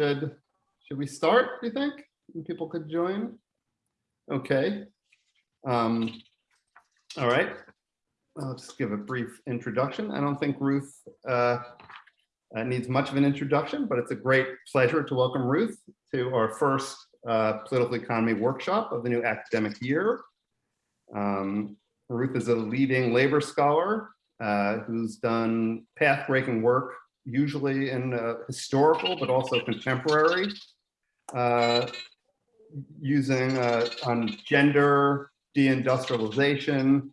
should, should we start, do you think? And People could join? Okay. Um, all right. I'll just give a brief introduction. I don't think Ruth uh, uh, needs much of an introduction, but it's a great pleasure to welcome Ruth to our first uh, political economy workshop of the new academic year. Um, Ruth is a leading labor scholar uh, who's done path-breaking work, usually in uh, historical, but also contemporary, uh, using uh, on gender, deindustrialization,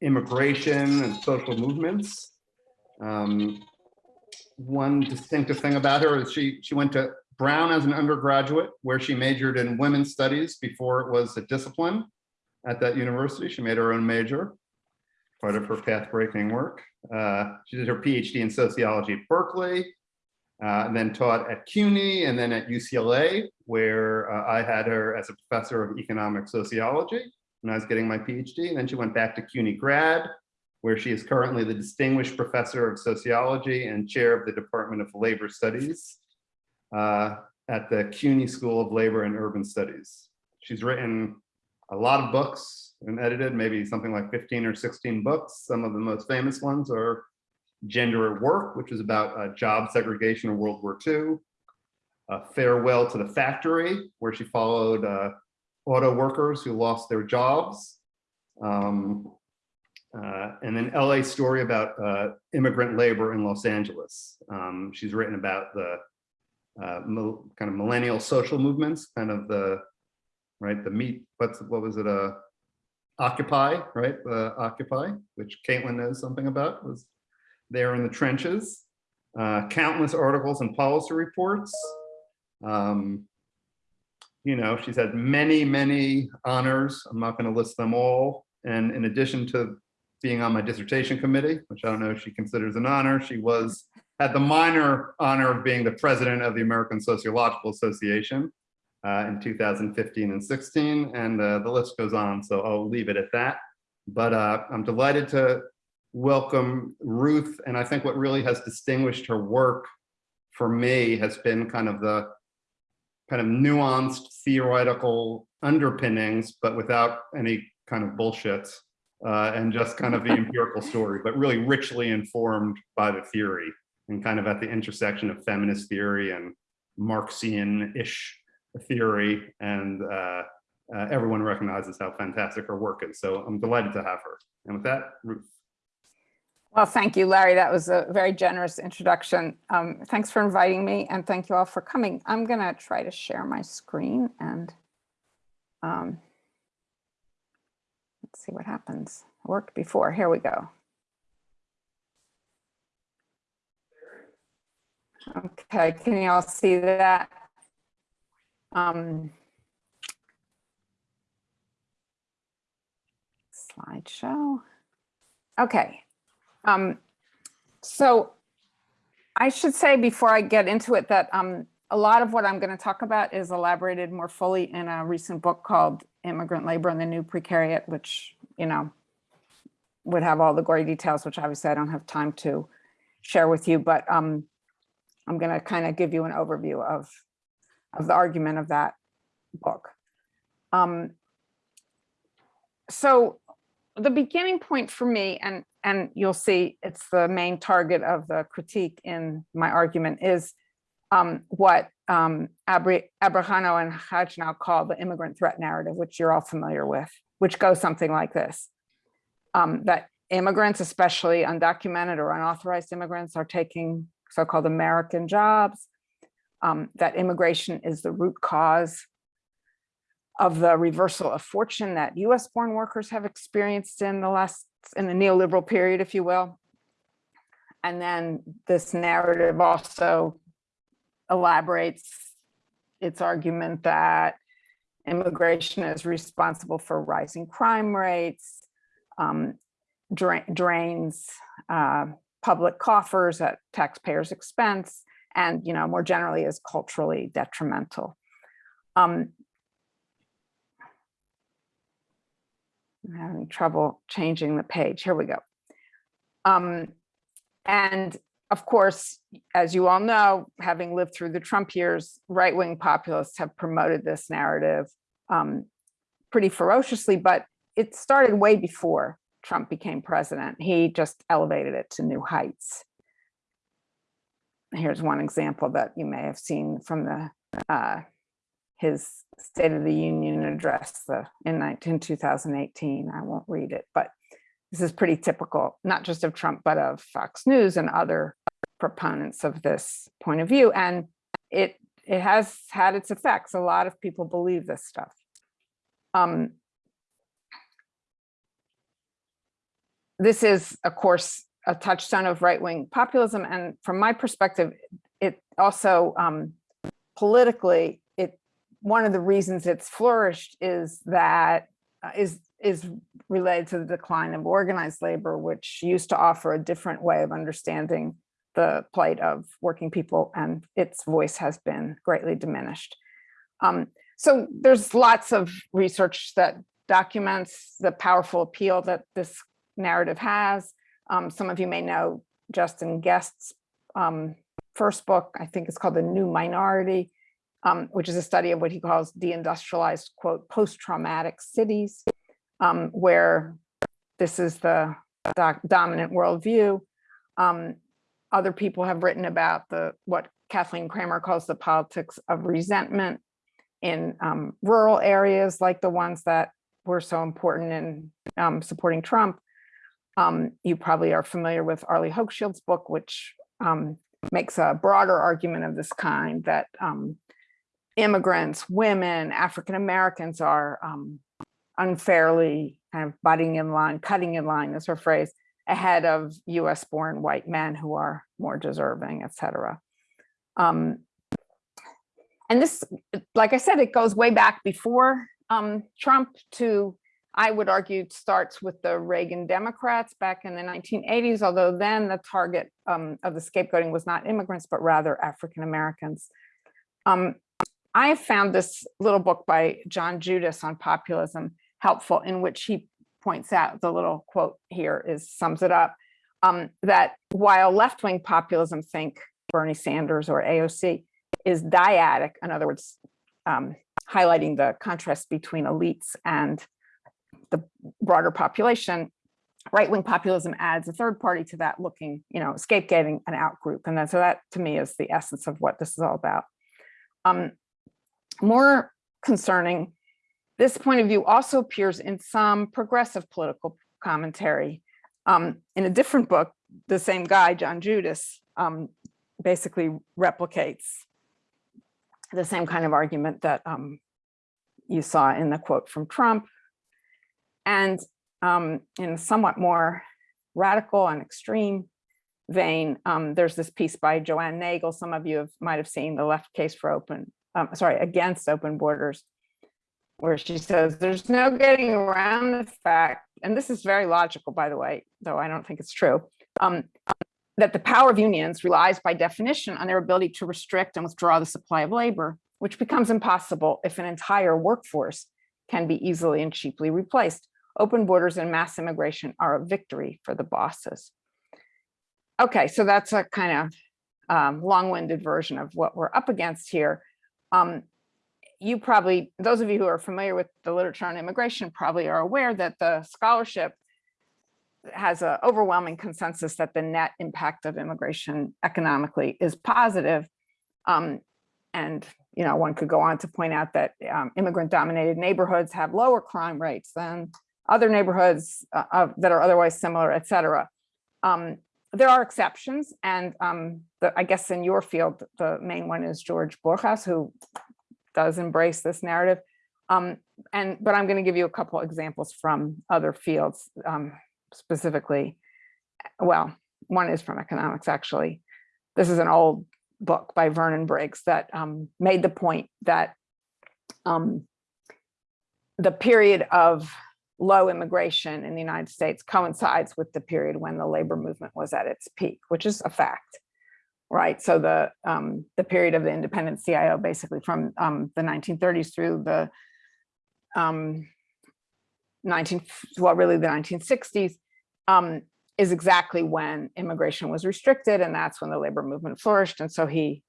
immigration, and social movements. Um, one distinctive thing about her is she, she went to Brown as an undergraduate, where she majored in women's studies before it was a discipline at that university. She made her own major, part of her path-breaking work. Uh, she did her PhD in sociology at Berkeley, uh, and then taught at CUNY and then at UCLA, where uh, I had her as a professor of economic sociology when I was getting my PhD. And then she went back to CUNY grad, where she is currently the distinguished professor of sociology and chair of the Department of Labor Studies uh, at the CUNY School of Labor and Urban Studies. She's written a lot of books and edited maybe something like 15 or 16 books. Some of the most famous ones are Gender at Work, which is about uh, job segregation in World War II. Uh, Farewell to the Factory, where she followed uh, auto workers who lost their jobs. Um, uh, and then LA story about uh, immigrant labor in Los Angeles. Um, she's written about the uh, kind of millennial social movements, kind of the, right, the meet, what's, what was it, uh, Occupy, right, uh, Occupy, which Caitlin knows something about, was there in the trenches. Uh, countless articles and policy reports. Um, you know, she's had many, many honors. I'm not going to list them all. And in addition to being on my dissertation committee, which I don't know if she considers an honor, she was had the minor honor of being the president of the American Sociological Association uh, in 2015 and 16, and uh, the list goes on, so I'll leave it at that. But uh, I'm delighted to welcome Ruth, and I think what really has distinguished her work for me has been kind of the kind of nuanced theoretical underpinnings, but without any kind of bullshit, uh, and just kind of the empirical story, but really richly informed by the theory and kind of at the intersection of feminist theory and Marxian-ish theory. And uh, uh, everyone recognizes how fantastic her work is. So I'm delighted to have her. And with that, Ruth. Well, thank you, Larry. That was a very generous introduction. Um, thanks for inviting me and thank you all for coming. I'm going to try to share my screen and um, let's see what happens. It worked before. Here we go. Okay, can you all see that? Um, slideshow. Okay. Um, so I should say before I get into it that um, a lot of what I'm going to talk about is elaborated more fully in a recent book called Immigrant Labor and the New Precariat, which, you know, would have all the gory details, which obviously I don't have time to share with you. But um, I'm going to kind of give you an overview of, of the argument of that book. Um, so the beginning point for me, and, and you'll see it's the main target of the critique in my argument, is um, what um, Abri Abrajano and Hajnal call the immigrant threat narrative, which you're all familiar with, which goes something like this. Um, that immigrants, especially undocumented or unauthorized immigrants, are taking so-called American jobs, um, that immigration is the root cause of the reversal of fortune that US born workers have experienced in the last, in the neoliberal period, if you will. And then this narrative also elaborates its argument that immigration is responsible for rising crime rates, um, dra drains uh, public coffers at taxpayers' expense, and you know more generally is culturally detrimental. Um, I'm having trouble changing the page. Here we go. Um, and of course, as you all know, having lived through the Trump years, right-wing populists have promoted this narrative um, pretty ferociously, but it started way before Trump became president. He just elevated it to new heights. Here's one example that you may have seen from the uh, his State of the Union address the, in 19, 2018. I won't read it, but this is pretty typical, not just of Trump, but of Fox News and other proponents of this point of view. And it, it has had its effects. A lot of people believe this stuff. Um, this is, of course, a touchstone of right-wing populism. And from my perspective, it also um, politically, it one of the reasons it's flourished is that uh, is is related to the decline of organized labor, which used to offer a different way of understanding the plight of working people, and its voice has been greatly diminished. Um, so there's lots of research that documents the powerful appeal that this narrative has. Um, some of you may know Justin Guest's um, first book, I think it's called The New Minority, um, which is a study of what he calls deindustrialized, quote, post-traumatic cities, um, where this is the doc dominant worldview. Um, other people have written about the what Kathleen Cramer calls the politics of resentment in um, rural areas like the ones that were so important in supporting Trump. Um, you probably are familiar with Arlie Hochschild's book, which um, makes a broader argument of this kind that um, immigrants, women, African Americans are um, unfairly kind of butting in line, cutting in line is her phrase, ahead of US born white men who are more deserving, et cetera. Um, and this, like I said, it goes way back before um, Trump to, I would argue, it starts with the Reagan Democrats back in the 1980s, although then the target um, of the scapegoating was not immigrants, but rather African Americans. Um, I found this little book by John Judis on populism helpful in which he points out the little quote here is sums it up um, that while left-wing populism think Bernie Sanders or AOC is dyadic, in other words, um, highlighting the contrast between elites and broader population, right-wing populism adds a third party to that looking, you know, scapegoating an out group. And then so that to me is the essence of what this is all about. Um, more concerning, this point of view also appears in some progressive political commentary. Um, in a different book, the same guy, John Judis, um, basically replicates the same kind of argument that um, you saw in the quote from Trump. And um, in a somewhat more radical and extreme vein, um, there's this piece by Joanne Nagle. Some of you have, might have seen the left case for open, um, sorry, against open borders, where she says there's no getting around the fact, and this is very logical, by the way, though I don't think it's true, um, that the power of unions relies by definition on their ability to restrict and withdraw the supply of labor, which becomes impossible if an entire workforce can be easily and cheaply replaced. Open borders and mass immigration are a victory for the bosses. Okay, so that's a kind of um, long-winded version of what we're up against here. Um, you probably, those of you who are familiar with the literature on immigration probably are aware that the scholarship has an overwhelming consensus that the net impact of immigration economically is positive. Um, and, you know, one could go on to point out that um, immigrant dominated neighborhoods have lower crime rates than other neighborhoods uh, that are otherwise similar, et cetera. Um, there are exceptions. And um, the, I guess in your field, the main one is George Borjas, who does embrace this narrative. Um, and but I'm going to give you a couple examples from other fields um, specifically. Well, one is from economics, actually. This is an old book by Vernon Briggs that um, made the point that um, the period of low immigration in the United States coincides with the period when the labor movement was at its peak, which is a fact, right? So the um, the period of the independent CIO, basically from um, the 1930s through the um, 19, well, really the 1960s, um, is exactly when immigration was restricted and that's when the labor movement flourished. And so he,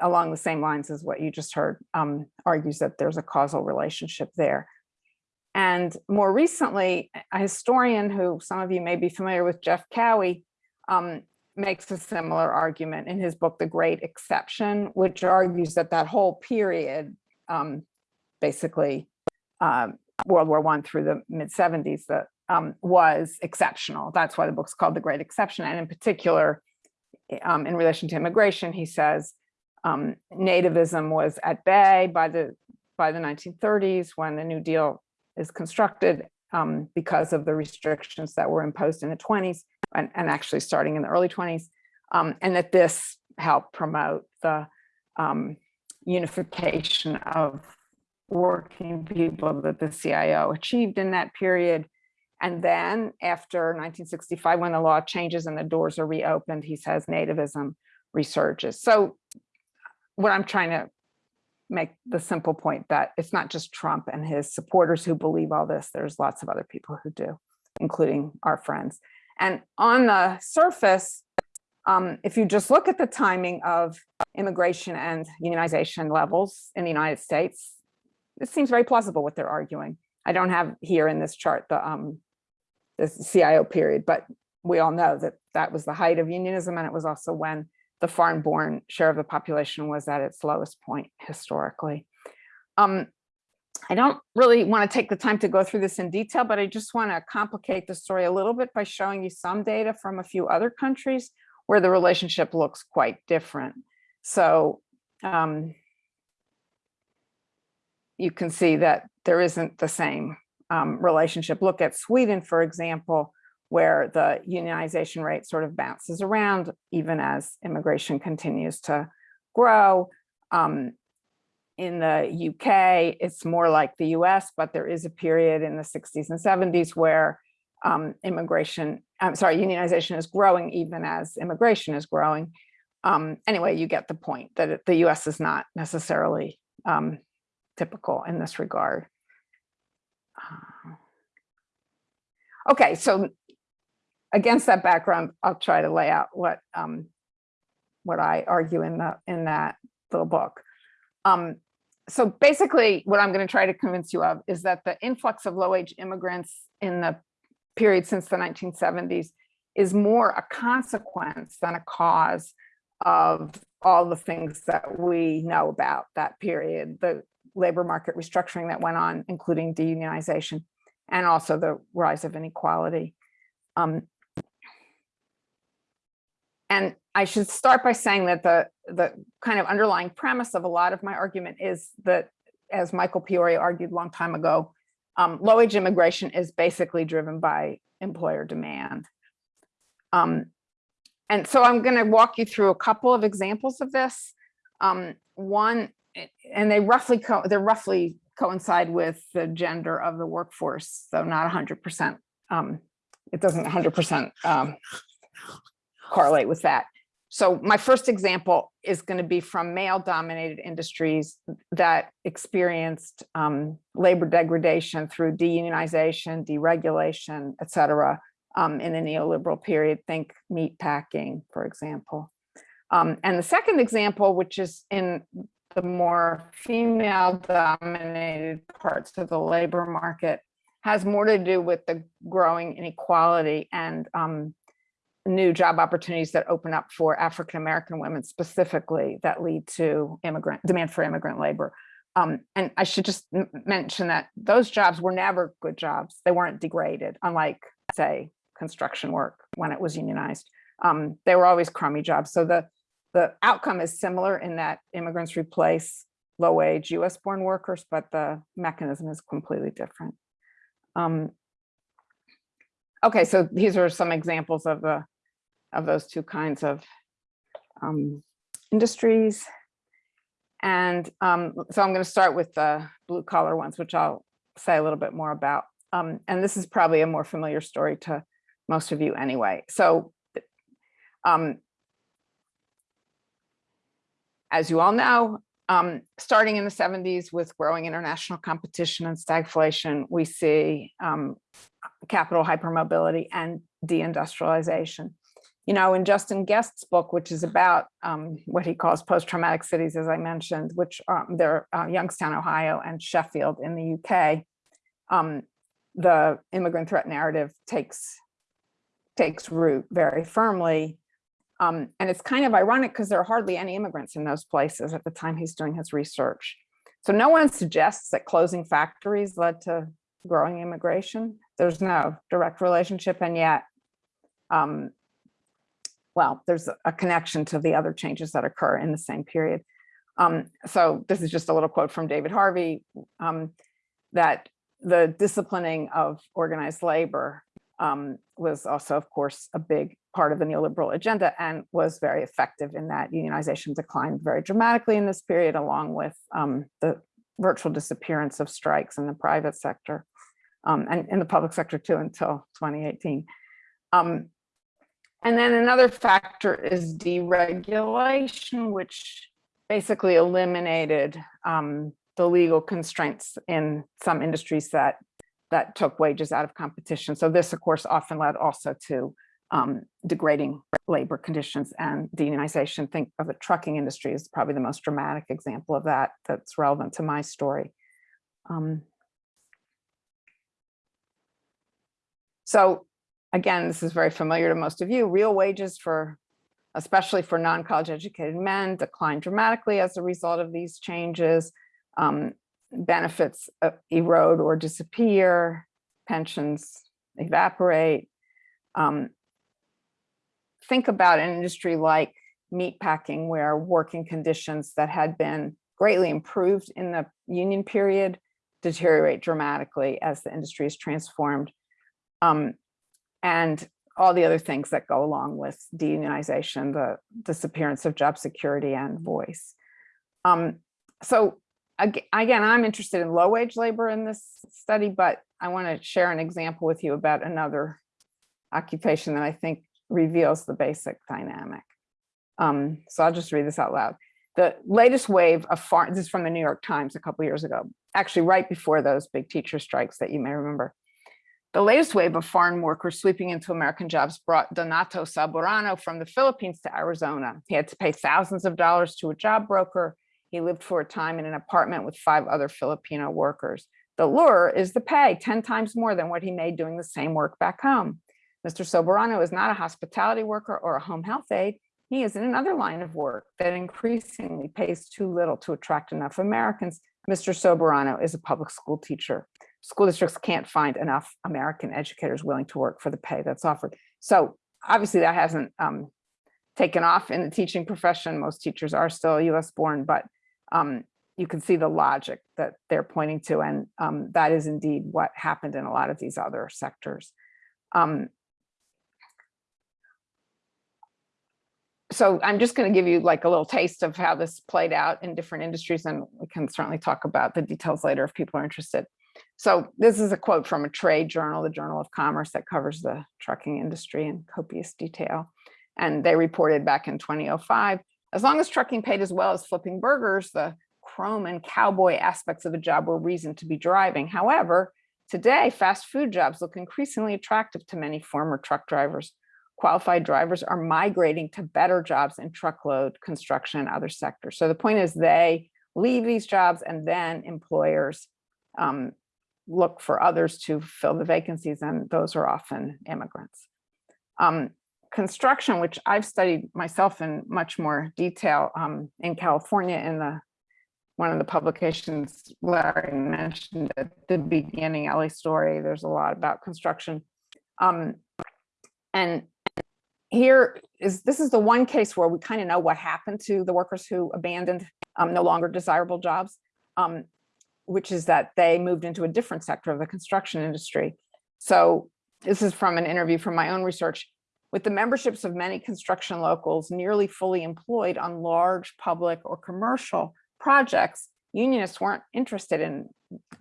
along the same lines as what you just heard, um, argues that there's a causal relationship there. And more recently, a historian who some of you may be familiar with, Jeff Cowie, um, makes a similar argument in his book, The Great Exception, which argues that that whole period, um, basically um, World War One through the mid 70s, that um, was exceptional. That's why the book's called The Great Exception. And in particular, um, in relation to immigration, he says um, nativism was at bay by the by the 1930s when the New Deal is constructed um, because of the restrictions that were imposed in the 20s and, and actually starting in the early 20s, um, and that this helped promote the um, unification of working people that the CIO achieved in that period. And then after 1965, when the law changes and the doors are reopened, he says nativism resurges. So what I'm trying to make the simple point that it's not just Trump and his supporters who believe all this, there's lots of other people who do, including our friends. And on the surface, um, if you just look at the timing of immigration and unionization levels in the United States, it seems very plausible what they're arguing. I don't have here in this chart the, um, the CIO period, but we all know that that was the height of unionism and it was also when the foreign-born share of the population was at its lowest point historically. Um, I don't really want to take the time to go through this in detail, but I just want to complicate the story a little bit by showing you some data from a few other countries where the relationship looks quite different. So um, you can see that there isn't the same um, relationship. Look at Sweden, for example, where the unionization rate sort of bounces around even as immigration continues to grow. Um, in the UK, it's more like the US, but there is a period in the 60s and 70s where um, immigration, I'm sorry, unionization is growing even as immigration is growing. Um, anyway, you get the point that the US is not necessarily um, typical in this regard. Uh, okay, so against that background, I'll try to lay out what um, what I argue in the in that little book. Um, so basically, what I'm going to try to convince you of is that the influx of low-wage immigrants in the period since the 1970s is more a consequence than a cause of all the things that we know about that period, the labor market restructuring that went on, including deunionization, and also the rise of inequality. Um, and I should start by saying that the, the kind of underlying premise of a lot of my argument is that, as Michael Piore argued a long time ago, um, low wage immigration is basically driven by employer demand. Um, and so I'm going to walk you through a couple of examples of this. Um, one, and they roughly they're roughly coincide with the gender of the workforce, so not 100%. Um, it doesn't 100% um, correlate with that. So my first example is going to be from male dominated industries that experienced um, labor degradation through deunionization, deregulation, et cetera, um, in the neoliberal period. Think meat packing, for example. Um, and the second example, which is in the more female dominated parts of the labor market, has more to do with the growing inequality and um, new job opportunities that open up for African-American women specifically that lead to immigrant demand for immigrant labor. Um, and I should just mention that those jobs were never good jobs. They weren't degraded, unlike say construction work when it was unionized. Um, they were always crummy jobs. So the, the outcome is similar in that immigrants replace low wage US born workers, but the mechanism is completely different. Um, okay, so these are some examples of the of those two kinds of um, industries. And um, so I'm going to start with the blue collar ones, which I'll say a little bit more about. Um, and this is probably a more familiar story to most of you anyway. So um, as you all know, um, starting in the 70s with growing international competition and stagflation, we see um, capital hypermobility and deindustrialization. You know, in Justin Guest's book, which is about um, what he calls post-traumatic cities, as I mentioned, which um, they're uh, Youngstown, Ohio, and Sheffield in the UK, um, the immigrant threat narrative takes takes root very firmly. Um, and it's kind of ironic because there are hardly any immigrants in those places at the time he's doing his research. So no one suggests that closing factories led to growing immigration. There's no direct relationship, and yet, um, well, there's a connection to the other changes that occur in the same period. Um, so this is just a little quote from David Harvey, um, that the disciplining of organized labor um, was also, of course, a big part of the neoliberal agenda and was very effective in that unionization declined very dramatically in this period, along with um, the virtual disappearance of strikes in the private sector um, and in the public sector too until 2018. Um, and then another factor is deregulation, which basically eliminated um, the legal constraints in some industries that that took wages out of competition. So this, of course, often led also to um, degrading labor conditions and deunionization. Think of the trucking industry is probably the most dramatic example of that that's relevant to my story. Um, so again, this is very familiar to most of you. Real wages for, especially for non-college educated men, declined dramatically as a result of these changes. Um, benefits uh, erode or disappear, pensions evaporate. Um, think about an industry like meatpacking where working conditions that had been greatly improved in the union period deteriorate dramatically as the industry is transformed. Um, and all the other things that go along with deunionization, the disappearance of job security and voice. Um, so again, I'm interested in low wage labor in this study, but I want to share an example with you about another occupation that I think reveals the basic dynamic. Um, so I'll just read this out loud. The latest wave of farm, this is from the New York Times a couple years ago, actually right before those big teacher strikes that you may remember. The latest wave of foreign workers sweeping into American jobs brought Donato Soberano from the Philippines to Arizona. He had to pay thousands of dollars to a job broker he lived for a time in an apartment with five other Filipino workers. The lure is the pay 10 times more than what he made doing the same work back home. Mr. Soberano is not a hospitality worker or a home health aide. He is in another line of work that increasingly pays too little to attract enough Americans. Mr. Soberano is a public school teacher. School districts can't find enough American educators willing to work for the pay that's offered. So obviously that hasn't um, taken off in the teaching profession. Most teachers are still US born, but um, you can see the logic that they're pointing to, and um, that is indeed what happened in a lot of these other sectors. Um, so I'm just going to give you like a little taste of how this played out in different industries, and we can certainly talk about the details later if people are interested. So this is a quote from a trade journal, the Journal of Commerce, that covers the trucking industry in copious detail. And they reported back in 2005 as long as trucking paid as well as flipping burgers, the chrome and cowboy aspects of the job were reason to be driving. However, today, fast food jobs look increasingly attractive to many former truck drivers. Qualified drivers are migrating to better jobs in truckload, construction, and other sectors. So the point is they leave these jobs and then employers um, look for others to fill the vacancies, and those are often immigrants. Um, construction, which I've studied myself in much more detail um, in California in the one of the publications Larry mentioned at the beginning, LA Story, there's a lot about construction. Um, and here is, this is the one case where we kind of know what happened to the workers who abandoned um, no longer desirable jobs, um, which is that they moved into a different sector of the construction industry. So this is from an interview from my own research. With the memberships of many construction locals nearly fully employed on large public or commercial projects, unionists weren't interested in,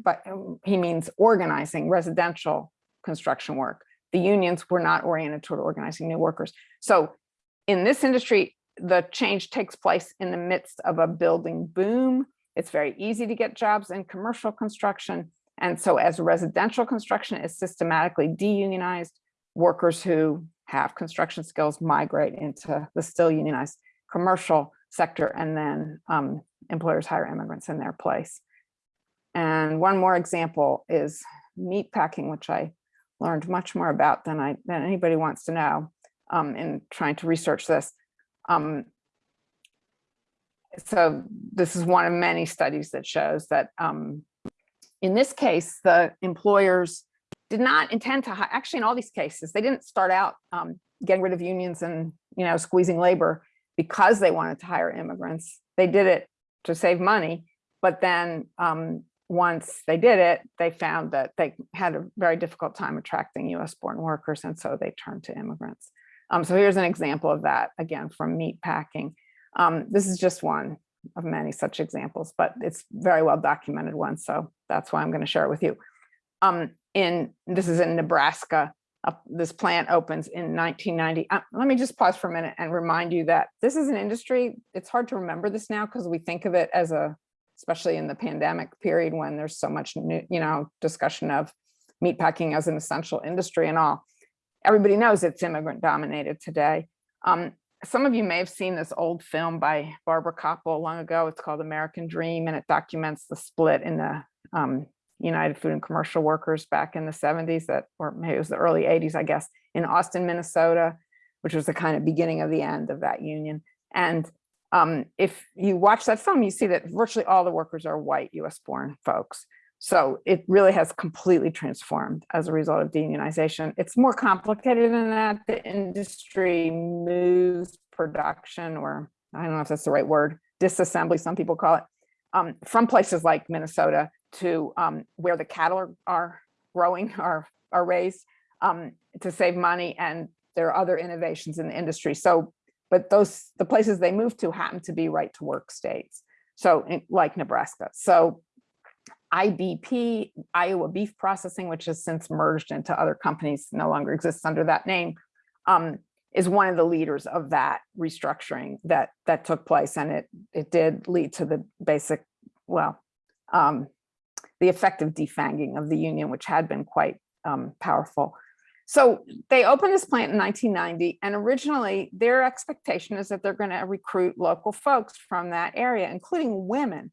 but um, he means organizing residential construction work. The unions were not oriented toward organizing new workers. So in this industry, the change takes place in the midst of a building boom. It's very easy to get jobs in commercial construction. And so as residential construction is systematically deunionized, workers who have construction skills migrate into the still unionized commercial sector and then um, employers hire immigrants in their place. And one more example is meat packing, which I learned much more about than I than anybody wants to know um, in trying to research this. Um, so this is one of many studies that shows that um, in this case, the employers did not intend to, actually in all these cases, they didn't start out um, getting rid of unions and, you know, squeezing labor because they wanted to hire immigrants. They did it to save money. But then um, once they did it, they found that they had a very difficult time attracting US born workers. And so they turned to immigrants. Um, so here's an example of that, again, from meat packing. Um, this is just one of many such examples, but it's very well documented one. So that's why I'm going to share it with you. Um, in this is in Nebraska. Uh, this plant opens in 1990. Uh, let me just pause for a minute and remind you that this is an industry. It's hard to remember this now because we think of it as a, especially in the pandemic period when there's so much new, you know, discussion of meatpacking as an essential industry and all. Everybody knows it's immigrant dominated today. Um, some of you may have seen this old film by Barbara Kopple long ago. It's called American Dream, and it documents the split in the um, United Food and Commercial Workers back in the 70s that, or maybe it was the early 80s, I guess, in Austin, Minnesota, which was the kind of beginning of the end of that union. And um, if you watch that film, you see that virtually all the workers are white US born folks. So it really has completely transformed as a result of deunionization. It's more complicated than that. The industry moves production, or I don't know if that's the right word, disassembly, some people call it, um, from places like Minnesota to um, where the cattle are, growing, are, are raised um, to save money. And there are other innovations in the industry. So, but those, the places they move to happen to be right to work states. So like Nebraska. So IBP, Iowa Beef Processing, which has since merged into other companies, no longer exists under that name, um, is one of the leaders of that restructuring that that took place, and it it did lead to the basic, well, um, the effective defanging of the union, which had been quite um, powerful. So they opened this plant in 1990, and originally their expectation is that they're going to recruit local folks from that area, including women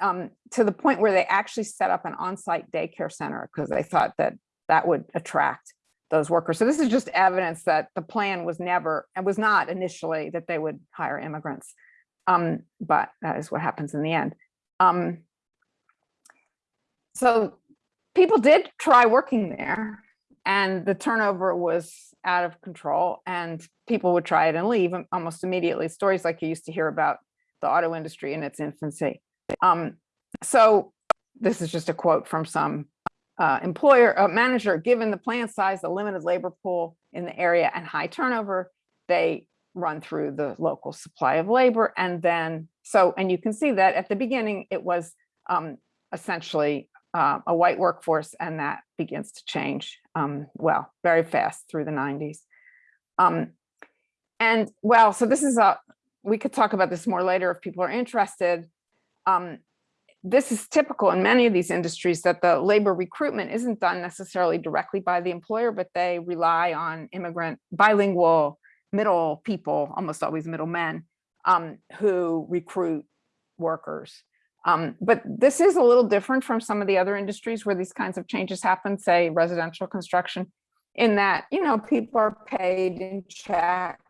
um, to the point where they actually set up an on-site daycare center because they thought that that would attract those workers. So this is just evidence that the plan was never, and was not initially that they would hire immigrants. Um, but that is what happens in the end. Um, so people did try working there and the turnover was out of control and people would try it and leave almost immediately. Stories like you used to hear about the auto industry in its infancy. Um, so this is just a quote from some uh, employer, uh, manager, given the plant size, the limited labor pool in the area and high turnover, they run through the local supply of labor. And then, so, and you can see that at the beginning, it was um, essentially uh, a white workforce and that begins to change, um, well, very fast through the 90s. Um, and well, so this is a, we could talk about this more later if people are interested um, this is typical in many of these industries that the labor recruitment isn't done necessarily directly by the employer, but they rely on immigrant bilingual middle people, almost always middle men, um, who recruit workers. Um, but this is a little different from some of the other industries where these kinds of changes happen, say residential construction, in that, you know, people are paid in checks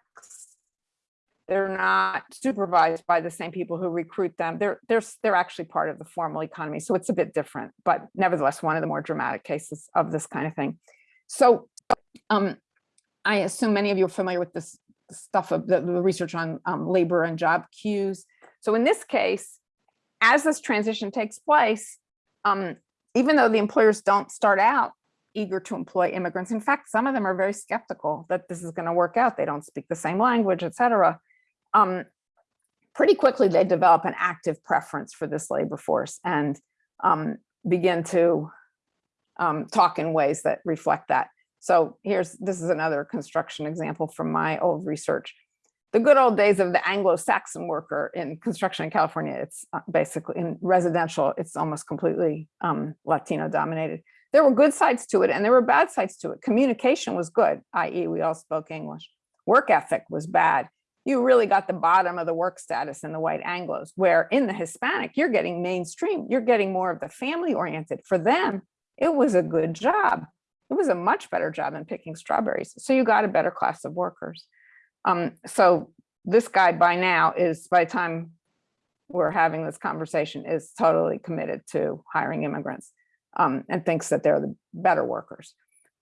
they're not supervised by the same people who recruit them. They're, they're, they're actually part of the formal economy. So it's a bit different, but nevertheless, one of the more dramatic cases of this kind of thing. So um, I assume many of you are familiar with this stuff of the, the research on um, labor and job queues. So in this case, as this transition takes place, um, even though the employers don't start out eager to employ immigrants, in fact, some of them are very skeptical that this is going to work out. They don't speak the same language, et cetera um, pretty quickly they develop an active preference for this labor force and um, begin to um, talk in ways that reflect that. So here's, this is another construction example from my old research. The good old days of the Anglo-Saxon worker in construction in California, it's uh, basically in residential, it's almost completely um, Latino dominated. there were good sides to it and there were bad sides to it. Communication was good, i.e. we all spoke English. Work ethic was bad. You really got the bottom of the work status in the white Anglos, where in the Hispanic, you're getting mainstream, you're getting more of the family oriented. For them, it was a good job. It was a much better job than picking strawberries. So you got a better class of workers. Um, so this guy by now is, by the time we're having this conversation, is totally committed to hiring immigrants um, and thinks that they're the better workers.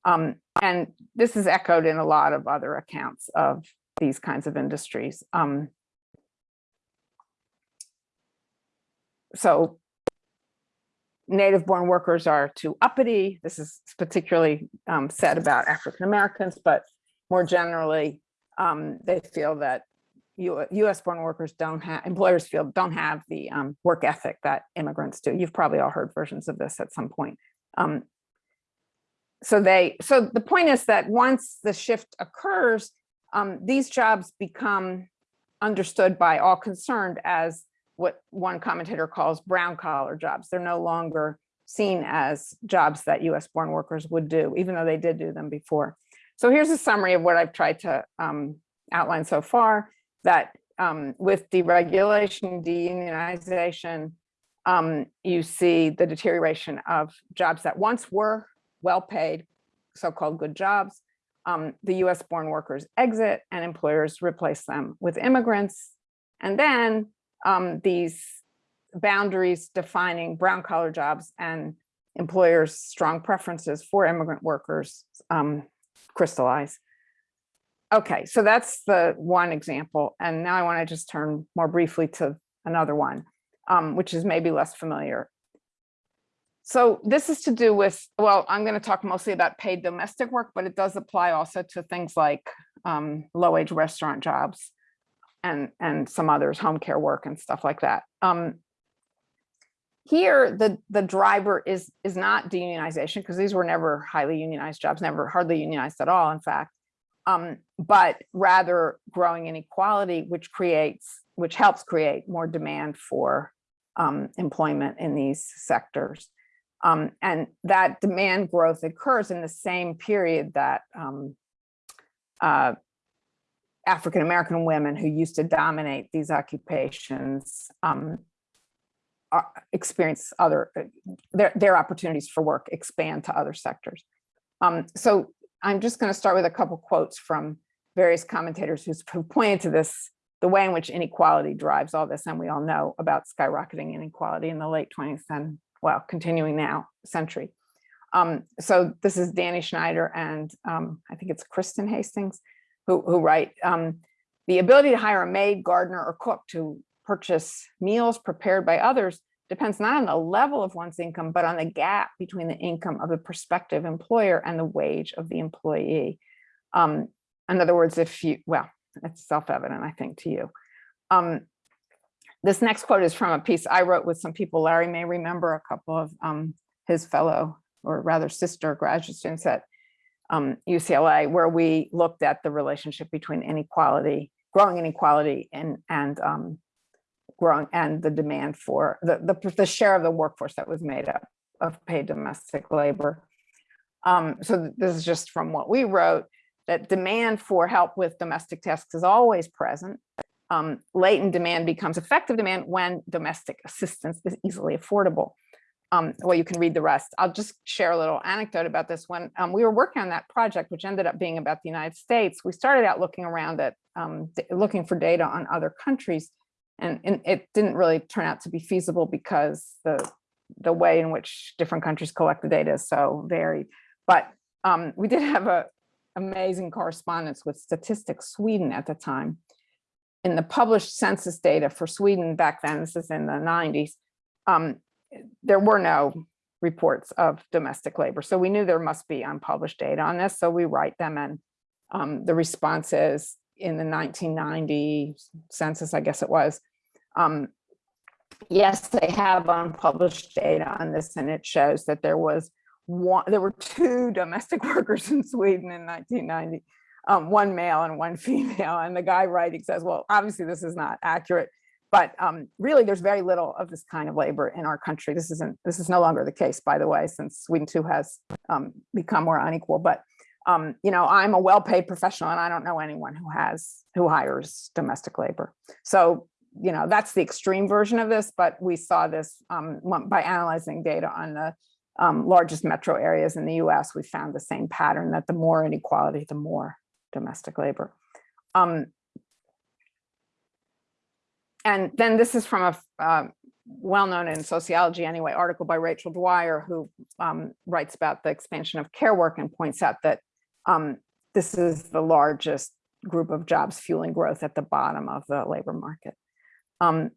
Um, and this is echoed in a lot of other accounts of these kinds of industries. Um, so native born workers are too uppity. This is particularly um, said about African Americans, but more generally, um, they feel that US born workers don't have, employers feel don't have the um, work ethic that immigrants do. You've probably all heard versions of this at some point. Um, so they, so the point is that once the shift occurs, um, these jobs become understood by all concerned as what one commentator calls brown collar jobs. They're no longer seen as jobs that US born workers would do, even though they did do them before. So here's a summary of what I've tried to um, outline so far, that um, with deregulation, deunionization, um, you see the deterioration of jobs that once were well-paid, so-called good jobs. Um, the US born workers exit and employers replace them with immigrants. And then um, these boundaries defining brown collar jobs and employers' strong preferences for immigrant workers um, crystallize. Okay, so that's the one example. And now I want to just turn more briefly to another one, um, which is maybe less familiar. So this is to do with, well, I'm going to talk mostly about paid domestic work, but it does apply also to things like um, low-wage restaurant jobs and, and some others, home care work and stuff like that. Um, here, the, the driver is, is not deunionization because these were never highly unionized jobs, never hardly unionized at all, in fact, um, but rather growing inequality, which creates, which helps create more demand for um, employment in these sectors. Um, and that demand growth occurs in the same period that um, uh, African-American women who used to dominate these occupations um, experience other, uh, their, their opportunities for work expand to other sectors. Um, so I'm just going to start with a couple quotes from various commentators who pointed to this, the way in which inequality drives all this. And we all know about skyrocketing inequality in the late 20th and well, continuing now century. Um, so this is Danny Schneider and um, I think it's Kristen Hastings who, who write, um, the ability to hire a maid, gardener, or cook to purchase meals prepared by others depends not on the level of one's income, but on the gap between the income of the prospective employer and the wage of the employee. Um, in other words, if you, well, it's self-evident, I think, to you. This next quote is from a piece I wrote with some people Larry may remember, a couple of um, his fellow, or rather sister graduate students at um, UCLA, where we looked at the relationship between inequality, growing inequality and, and um, growing and the demand for the, the, the share of the workforce that was made up of paid domestic labor. Um, so this is just from what we wrote, that demand for help with domestic tasks is always present um, latent demand becomes effective demand when domestic assistance is easily affordable. Um, well, you can read the rest. I'll just share a little anecdote about this. When um, we were working on that project, which ended up being about the United States, we started out looking around at um, looking for data on other countries, and, and, it didn't really turn out to be feasible because the the way in which different countries collect the data is so varied. But um, we did have a amazing correspondence with Statistics Sweden at the time, in the published census data for Sweden back then, this is in the 90s, um, there were no reports of domestic labor. So we knew there must be unpublished data on this. So we write them and um, the response is in the 1990 census, I guess it was, um, yes, they have unpublished data on this and it shows that there was one, there were two domestic workers in Sweden in 1990 um, one male and one female. And the guy writing says, well, obviously this is not accurate, but um, really, there's very little of this kind of labor in our country. This isn't, this is no longer the case, by the way, since Sweden too has um, become more unequal. But um, you know, I'm a well-paid professional, and I don't know anyone who has who hires domestic labor. So you know, that's the extreme version of this. But we saw this um, by analyzing data on the um, largest metro areas in the U.S. We found the same pattern that the more inequality, the more domestic labor. Um, and then this is from a uh, well-known in sociology anyway, article by Rachel Dwyer, who um, writes about the expansion of care work and points out that um, this is the largest group of jobs fueling growth at the bottom of the labor market. Um,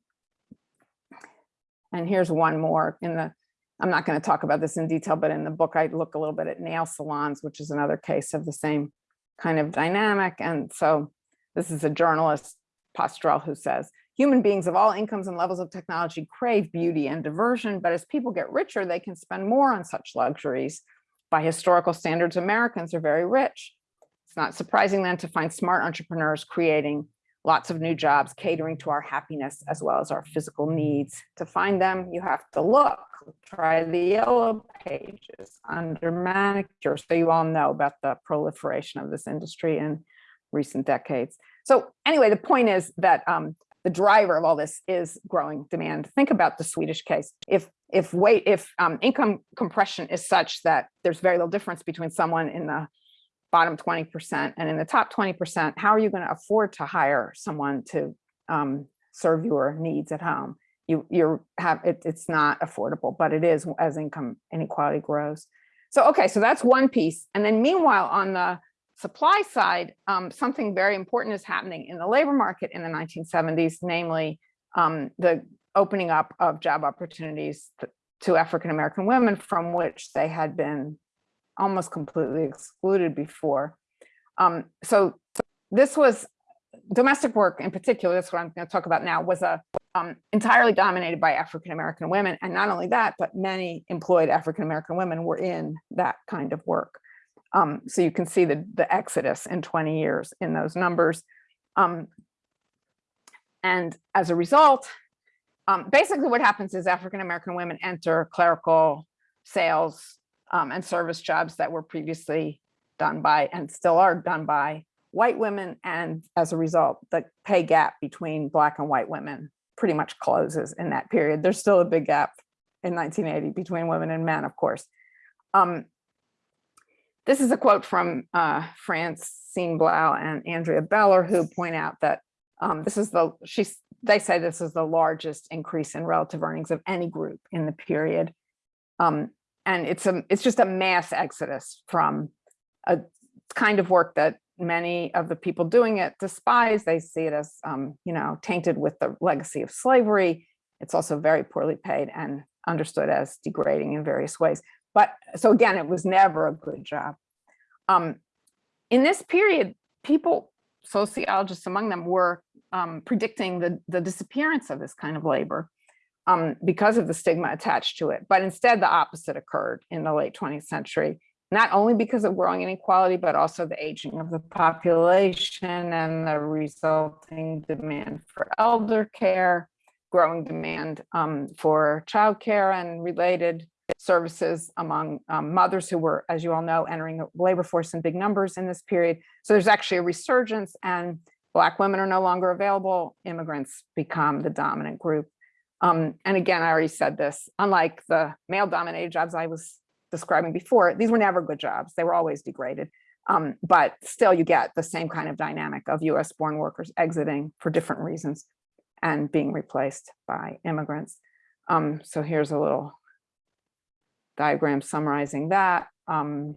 and here's one more in the, I'm not going to talk about this in detail, but in the book, I look a little bit at nail salons, which is another case of the same kind of dynamic. And so this is a journalist, Postrel, who says, human beings of all incomes and levels of technology crave beauty and diversion, but as people get richer, they can spend more on such luxuries. By historical standards, Americans are very rich. It's not surprising then to find smart entrepreneurs creating lots of new jobs, catering to our happiness as well as our physical needs. To find them, you have to look, try the yellow pages under manicure. So you all know about the proliferation of this industry in recent decades. So anyway, the point is that um, the driver of all this is growing demand. Think about the Swedish case. If if weight, if um, income compression is such that there's very little difference between someone in the bottom 20% and in the top 20%, how are you going to afford to hire someone to um, serve your needs at home? You you're have it, it's not affordable, but it is as income inequality grows. So okay, so that's one piece. And then meanwhile, on the supply side, um, something very important is happening in the labor market in the 1970s, namely um, the opening up of job opportunities to, to African American women from which they had been almost completely excluded before. Um, so this was domestic work in particular, that's what I'm going to talk about now, was a um, entirely dominated by African American women. And not only that, but many employed African American women were in that kind of work. Um, so you can see the, the exodus in 20 years in those numbers. Um, and as a result, um, basically what happens is African American women enter clerical sales um, and service jobs that were previously done by and still are done by white women. And as a result, the pay gap between black and white women pretty much closes in that period. There's still a big gap in 1980 between women and men, of course. Um, this is a quote from uh, Francine Blau and Andrea Beller, who point out that um, this is the, she's, they say this is the largest increase in relative earnings of any group in the period. Um, and it's a, it's just a mass exodus from a kind of work that many of the people doing it despise. They see it as, um, you know, tainted with the legacy of slavery. It's also very poorly paid and understood as degrading in various ways. But so again, it was never a good job. Um, in this period, people, sociologists among them, were um, predicting the, the disappearance of this kind of labor um, because of the stigma attached to it. But instead, the opposite occurred in the late 20th century, not only because of growing inequality, but also the aging of the population and the resulting demand for elder care, growing demand um, for childcare and related services among um, mothers who were, as you all know, entering the labor force in big numbers in this period. So there's actually a resurgence and Black women are no longer available. Immigrants become the dominant group. Um, and again, I already said this, unlike the male dominated jobs I was describing before, these were never good jobs. They were always degraded. Um, but still you get the same kind of dynamic of US born workers exiting for different reasons and being replaced by immigrants. Um, so here's a little diagram summarizing that. Um,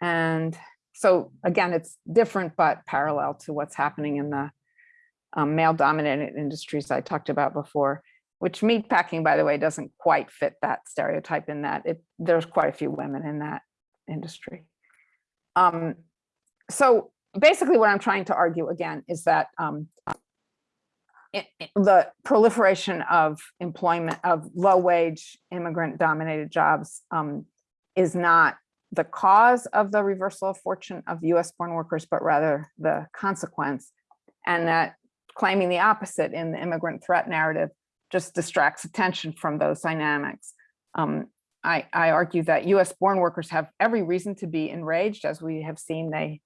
and so again, it's different, but parallel to what's happening in the um, male dominated industries I talked about before, which meatpacking, by the way, doesn't quite fit that stereotype in that it there's quite a few women in that industry. Um, so basically what I'm trying to argue again is that um, it, it, the proliferation of employment of low wage immigrant dominated jobs um, is not the cause of the reversal of fortune of US born workers, but rather the consequence. And that claiming the opposite in the immigrant threat narrative just distracts attention from those dynamics. Um, I, I argue that US born workers have every reason to be enraged as we have seen they,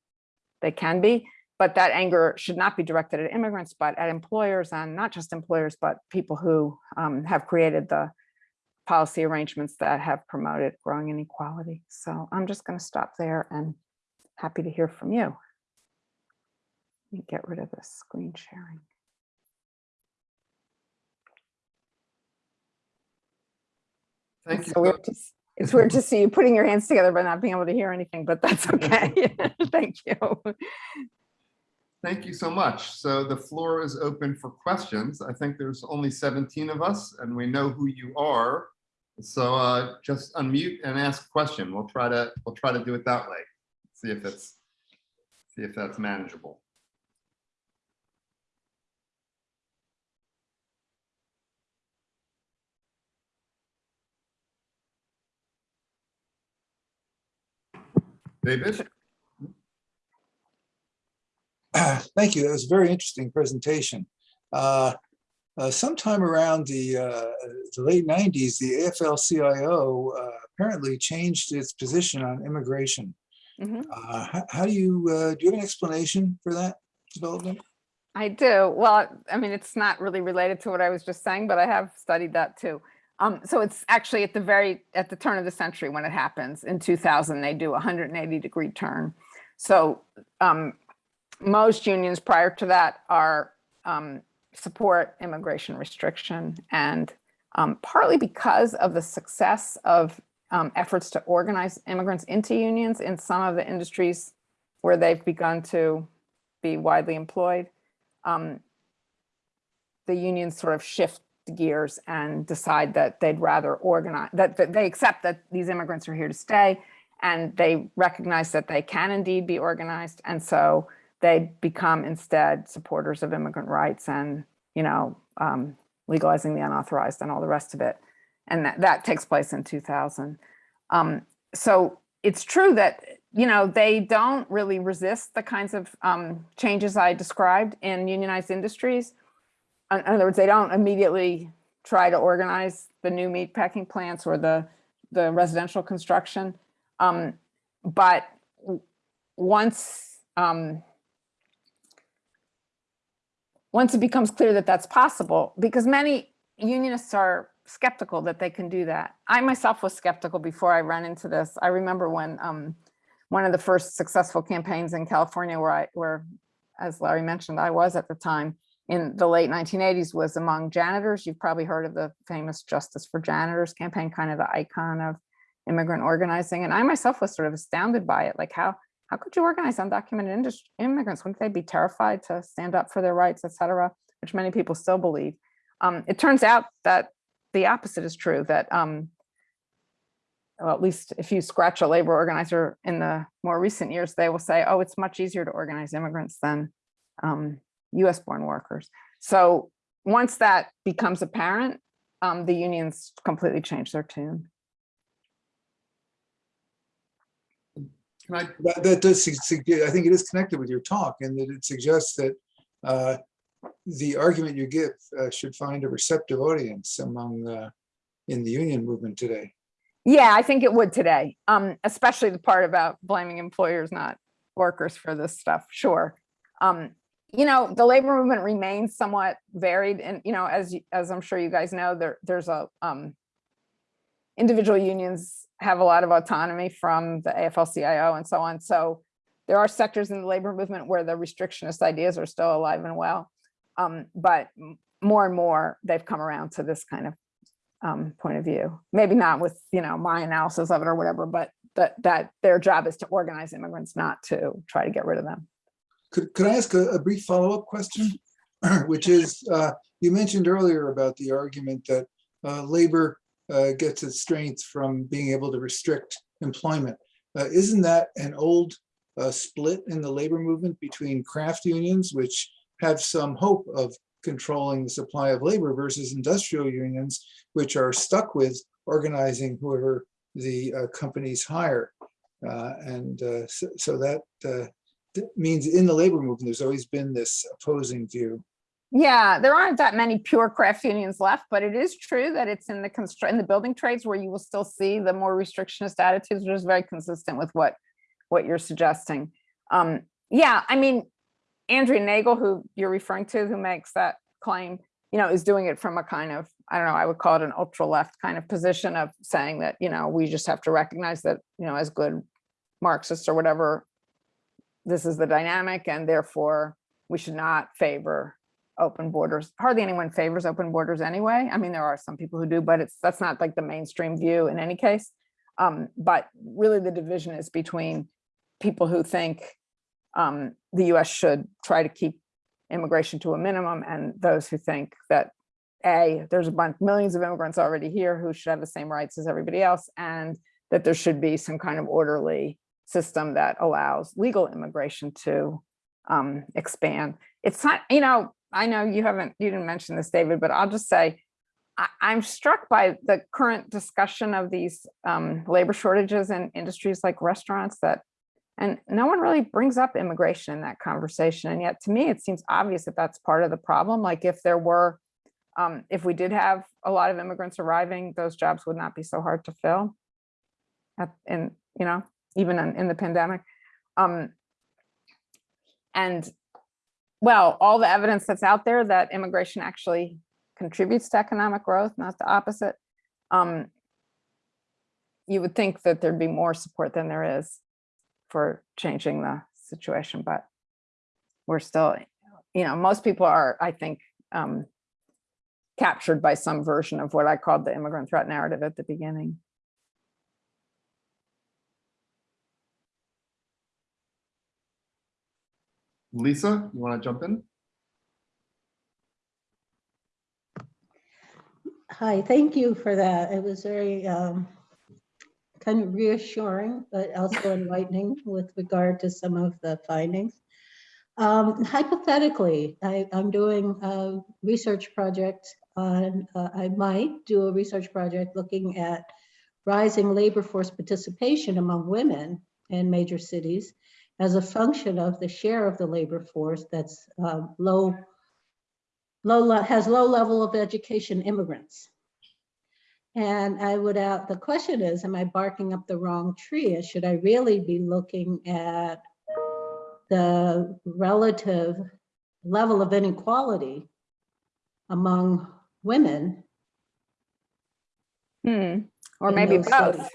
they can be, but that anger should not be directed at immigrants, but at employers and not just employers, but people who um, have created the policy arrangements that have promoted growing inequality. So I'm just going to stop there and happy to hear from you. Me get rid of this screen sharing. Thank It's you. weird to It's weird to see you putting your hands together but not being able to hear anything, but that's okay. Thank you. Thank you so much. So the floor is open for questions. I think there's only 17 of us and we know who you are. So uh, just unmute and ask a question. We'll try to, we'll try to do it that way. See if it's, see if that's manageable. David? Thank you. That was a very interesting presentation. Uh, uh, Sometime around the uh, the late 90s, the AFL-CIO uh, apparently changed its position on immigration. Mhm. Uh, How how do you, uh, do you have an explanation for that development? I do. Well, I mean, it's not really related to what I was just saying, but I have studied that too. Um, so it's actually at the very, at the turn of the century when it happens in 2000, they do a 180 degree turn. So um, most unions prior to that are um, support immigration restriction and um, partly because of the success of um, efforts to organize immigrants into unions in some of the industries where they've begun to be widely employed um, the unions sort of shift gears and decide that they'd rather organize, that, that they accept that these immigrants are here to stay and they recognize that they can indeed be organized. And so they become instead supporters of immigrant rights and, you know, um, legalizing the unauthorized and all the rest of it. And that, that takes place in 2000. Um, so it's true that you know, they don't really resist the kinds of um, changes I described in unionized industries. In other words, they don't immediately try to organize the new meat packing plants or the, the residential construction. Um, but once, um, once it becomes clear that that's possible, because many unionists are skeptical that they can do that. I myself was skeptical before I ran into this. I remember when um, one of the first successful campaigns in California where I, where, as Larry mentioned, I was at the time in the late 1980s was among janitors. You've probably heard of the famous Justice for Janitors campaign, kind of the icon of immigrant organizing. And I myself was sort of astounded by it. Like how, how could you organize undocumented immigrants? Wouldn't they be terrified to stand up for their rights, et cetera, which many people still believe. Um, it turns out that the opposite is true, that um, well, at least if you scratch a labor organizer in the more recent years, they will say, oh, it's much easier to organize immigrants than um, US born workers. So once that becomes apparent, um, the unions completely change their tune. Can I, That that does, I think it is connected with your talk and that it suggests that uh, the argument you give uh, should find a receptive audience among, uh, in the union movement today. Yeah, I think it would today, um, especially the part about blaming employers, not workers for this stuff, sure. Um, you know, the labor movement remains somewhat varied and, you know, as, as I'm sure you guys know, there, there's a, um, individual unions have a lot of autonomy from the AFL-CIO and so on. So there are sectors in the labor movement where the restrictionist ideas are still alive and well. Um, but more and more, they've come around to this kind of um, point of view. Maybe not with, you know, my analysis of it or whatever, but that, that their job is to organize immigrants, not to try to get rid of them. Could, could I ask a, a brief follow-up question? Which is, uh, you mentioned earlier about the argument that uh, labor uh, gets its strength from being able to restrict employment. Uh, Isn't that an old uh, split in the labor movement between craft unions, which have some hope of controlling the supply of labor versus industrial unions, which are stuck with organizing whoever the uh, companies hire? And so so that means in the labor movement, there's always been this opposing view. Yeah, there aren't that many pure crafts unions left, but it is true that it's in the in the building trades where you will still see the more restrictionist attitudes, which is very consistent with what, what you're suggesting. Um, yeah, I mean, Andrea Nagle, who you're referring to, who makes that claim, you know, is doing it from a kind of, I don't know, I would call it an ultra left kind of position of saying that, you know, we just have to recognize that, you know, as good Marxists or whatever, this is the dynamic and therefore we should not favor open borders. Hardly anyone favors open borders anyway. I mean, there are some people who do, but it's, that's not like the mainstream view in any case. Um, but really the division is between people who think um, the US should try to keep immigration to a minimum and those who think that A, there's a bunch, millions of immigrants already here who should have the same rights as everybody else and that there should be some kind of orderly system that allows legal immigration to um, expand. It's not, you know, I know you haven't, you didn't mention this, David, but I'll just say, I, I'm struck by the current discussion of these um, labor shortages in industries like restaurants that, and no one really brings up immigration in that conversation. And yet to me, it seems obvious that that's part of the problem. Like if there were, um, if we did have a lot of immigrants arriving, those jobs would not be so hard to fill. In, you know, even in, in the pandemic. Um, and well, all the evidence that's out there that immigration actually contributes to economic growth, not the opposite. Um, you would think that there'd be more support than there is for changing the situation, but we're still, you know, most people are, I think, um, captured by some version of what I called the immigrant threat narrative at the beginning. Lisa, you want to jump in? Hi, thank you for that. It was very um, kind of reassuring, but also enlightening with regard to some of the findings. Um, Hypothetically, I, I'm doing a research project on, uh, I might do a research project looking at rising labor force participation among women in major cities as a function of the share of the labor force that's uh, low, low, has low level of education immigrants. And I would, uh, the question is, am I barking up the wrong tree? Should I really be looking at the relative level of inequality among women? Hmm, or maybe both, studies?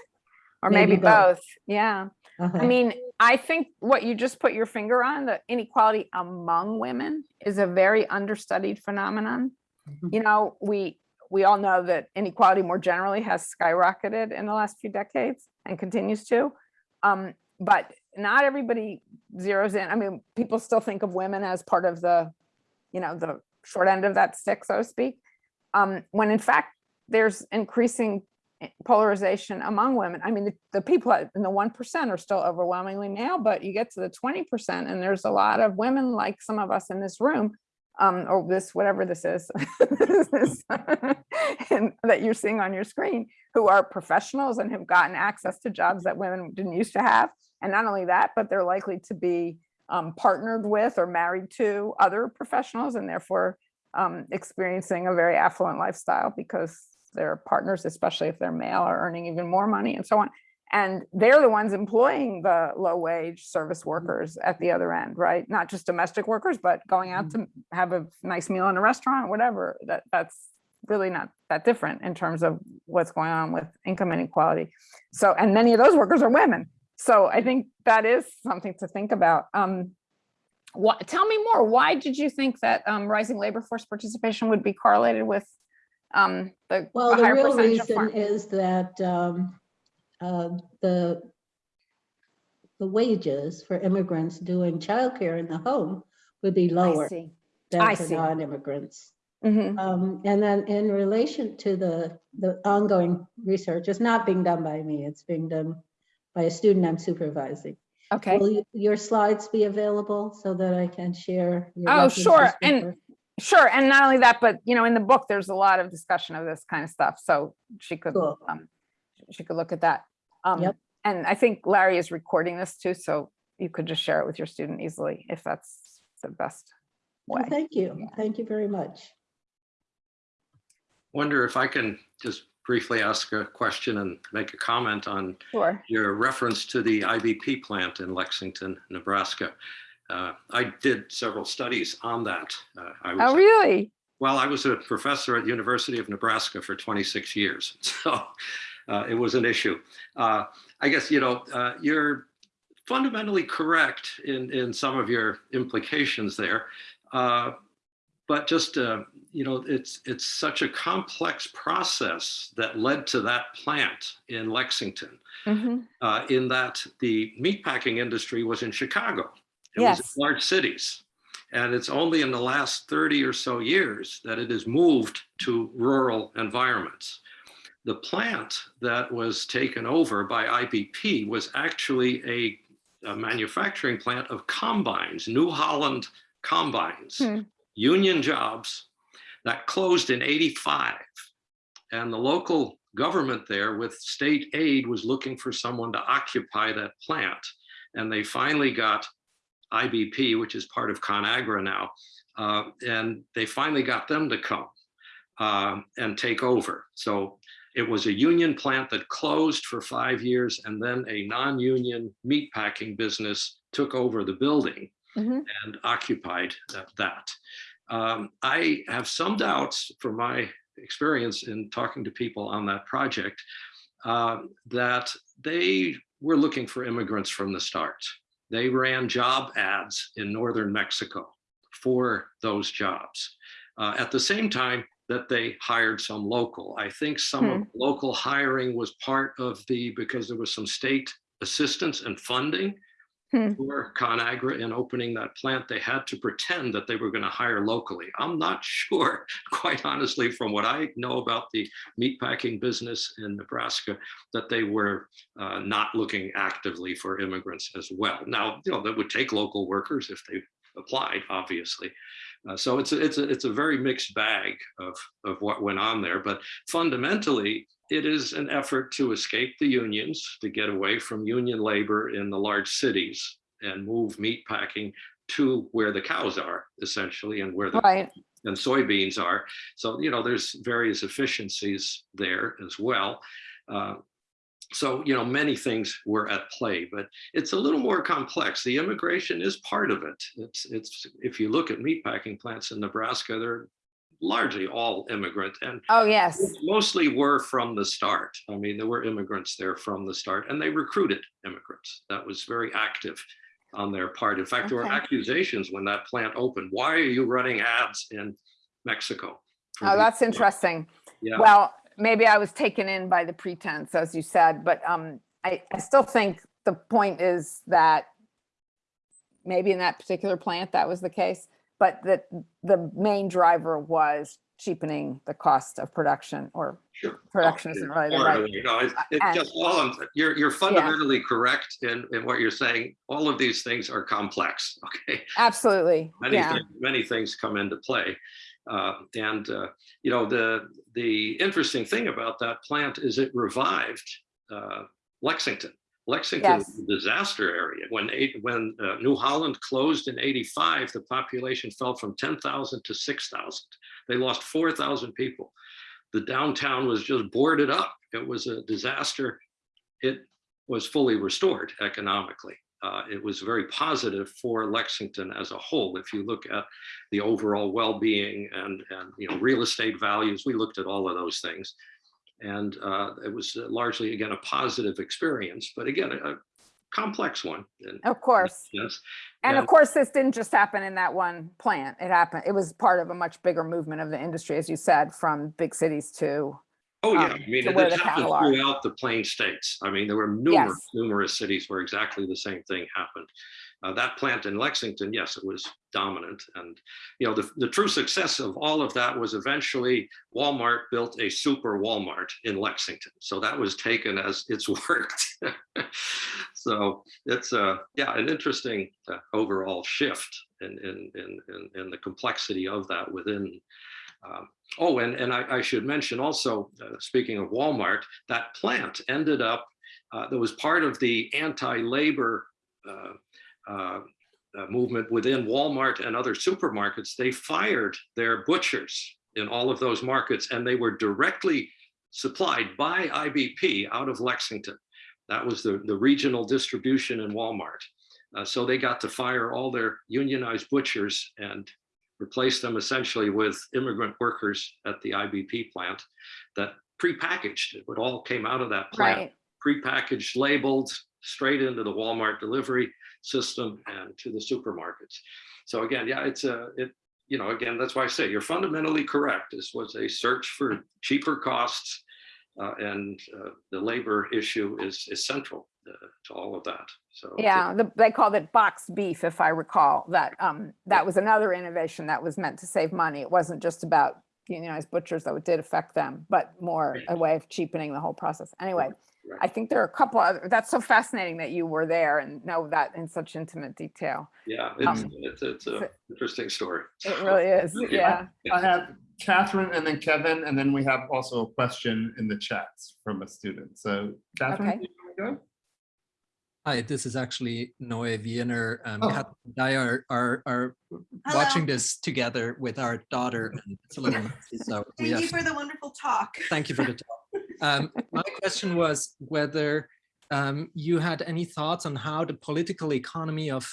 or Maybe maybe both. both, yeah. Uh-huh. I mean, I think what you just put your finger on, the inequality among women is a very understudied phenomenon. Mhm. You know, we, we all know that inequality more generally has skyrocketed in the last few decades and continues to. Um, but not everybody zeroes in. I mean, people still think of women as part of the, you know, the short end of that stick, so to speak. Um, when in fact, there's increasing polarization among women. I mean, the, the people in the 1% are still overwhelmingly male, but you get to the 20% and there's a lot of women like some of us in this room um, or this, whatever this is, and that you're seeing on your screen, who are professionals and have gotten access to jobs that women didn't used to have. And not only that, but they're likely to be um, partnered with or married to other professionals and therefore um, experiencing a very affluent lifestyle because their partners, especially if they're male, are earning even more money and so on. And they're the ones employing the low wage service workers at the other end, right? Not just domestic workers, but going out to have a nice meal in a restaurant, whatever. That that's really not that different in terms of what's going on with income inequality. So, and many of those workers are women. So I think that is something to think about. Um, what, tell me more. Why did you think that um, rising labor force participation would be correlated with um, the, Well, the real reason is that um, uh, the the wages for immigrants doing childcare in the home would be lower than I for non-immigrants. Mhm. Um, And then in relation to the, the ongoing research, it's not being done by me, it's being done by a student I'm supervising. Okay. Will you- your slides be available so that I can share? your Oh, sure, and-? Sure, and not only that, but you know, in the book, there's a lot of discussion of this kind of stuff, so she could, Cool. um, she could look at that. Um, Yep. And I think Larry is recording this too, so you could just share it with your student easily if that's the best Well, way. Thank you. Yeah. Thank you very much. Wonder if I can just briefly ask a question and make a comment on Sure. your reference to the IBP plant in Lexington, Nebraska. Uh, I did several studies on that. Uh, I Oh, really? well, I was a professor at the University of Nebraska for 26 years, so uh, it was an issue. Uh, I guess, you know, uh, you're fundamentally correct in, in some of your implications there. Uh, but just, uh, you know, it's, it's such a complex process that led to that plant in Lexington Mhm. uh, in that the meatpacking industry was in Chicago. It was Yes. in large cities. And it's only in the last 30 or so years that it has moved to rural environments. The plant that was taken over by IBP was actually a, a manufacturing plant of combines, New Holland combines, Hmm. union jobs that closed in 85. And the local government there with state aid was looking for someone to occupy that plant. And they finally got IBP, which is part of ConAgra now, uh, and they finally got them to come um, and take over. So it was a union plant that closed for five years and then a non-union meatpacking business took over the building Mhm. and occupied that. that. Um, I have some doubts from my experience in talking to people on that project uh, that they were looking for immigrants from the start. They ran job ads in northern Mexico for those jobs. Uh, at the same time that they hired some local. I think some of local hiring was part of the, because there was some state assistance and funding Hmm. for ConAgra in opening that plant, they had to pretend that they were going to hire locally. I'm not sure, quite honestly, from what I know about the meatpacking business in Nebraska, that they were uh, not looking actively for immigrants as well. Now, you know, that would take local workers if they applied, obviously. Uh, so it's a, it's a, it's a very mixed bag of, of what went on there. But fundamentally, it is an effort to escape the unions, to get away from union labor in the large cities and move meatpacking to where the cows are, essentially, and where the Right. and soybeans are. So, you know, there's various efficiencies there as well. Uh, so, you know, many things were at play, but it's a little more complex. The immigration is part of it. It's, it's, if you look at meatpacking plants in Nebraska, they're largely all immigrant and Oh, yes. mostly were from the start. I mean, there were immigrants there from the start and they recruited immigrants. That was very active on their part. In fact, there were accusations when that plant opened. Why are you running ads in Mexico? Oh, that's plants?" interesting. Yeah, Well, maybe I was taken in by the pretense, as you said, but um, I, I still think the point is that maybe in that particular plant, that was the case, but that the main driver was cheapening the cost of production or sure. production Oh, isn't really the right. You know, it's, it's and- just all, of- you're, you're fundamentally correct in, in what you're saying. All of these things are complex, okay? Absolutely. many Yeah. things, many things come into play. Uh, and uh, you know the the interesting thing about that plant is it revived uh, Lexington. Lexington Yes. a disaster area. When eight, when uh, New Holland closed in '85, the population fell from 10,000 to 6,000. They lost 4,000 people. The downtown was just boarded up. It was a disaster. It was fully restored economically. Uh, it was very positive for Lexington as a whole. If you look at the overall well-being and, and you know real estate values, we looked at all of those things. And uh, it was largely, again, a positive experience, but again, a, complex one. Of course. Yes. And of course, this didn't just happen in that one plant. It happened, it was part of a much bigger movement of the industry, as you said, from big cities to, Oh, yeah. um, I mean, to it where it the happened are. throughout the plain states. I mean, there were numerous, Yes. numerous cities where exactly the same thing happened. Uh, that plant in Lexington, yes, it was dominant. And, you know, the, the true success of all of that was eventually Walmart built a super Walmart in Lexington. So that was taken as it's worked. so it's, uh, yeah, an interesting uh, overall shift in, in, in, in, in the complexity of that within um, Oh, and, and I, I should mention also, uh, speaking of Walmart, that plant ended up, uh, that was part of the anti-labor uh, uh, uh, movement within Walmart and other supermarkets, they fired their butchers in all of those markets and they were directly supplied by IBP out of Lexington. That was the, the regional distribution in Walmart. Uh, so they got to fire all their unionized butchers and replace them essentially with immigrant workers at the IBP plant that prepackaged. It all came out of that plant Right. prepackaged, labeled, straight into the Walmart delivery system and to the supermarkets. So again, yeah, it's a, it, you know, again, that's why I say you're fundamentally correct. This was a search for cheaper costs. Uh, and uh, the labor issue is, is central uh, to all of that. So. Yeah, the, they called it box beef, if I recall, that, um, that was another innovation that was meant to save money. It wasn't just about unionized butchers, though it did affect them, but more a way of cheapening the whole process. Anyway, right. I think there are a couple other, that's so fascinating that you were there and know that in such intimate detail. Yeah, it's, um, it's, it's a interesting story. It really is, Okay. yeah. I have Catherine and then Kevin, and then we have also a question in the chats from a student. So Catherine, Okay. do you wanna go? Hi, this is actually Noe Wiener. Um, Oh. Kat and I are, are, are watching this together with our daughter. and It's a little so Thank you have, for the wonderful talk. thank you for the talk. Um, my question was whether um, you had any thoughts on how the political economy of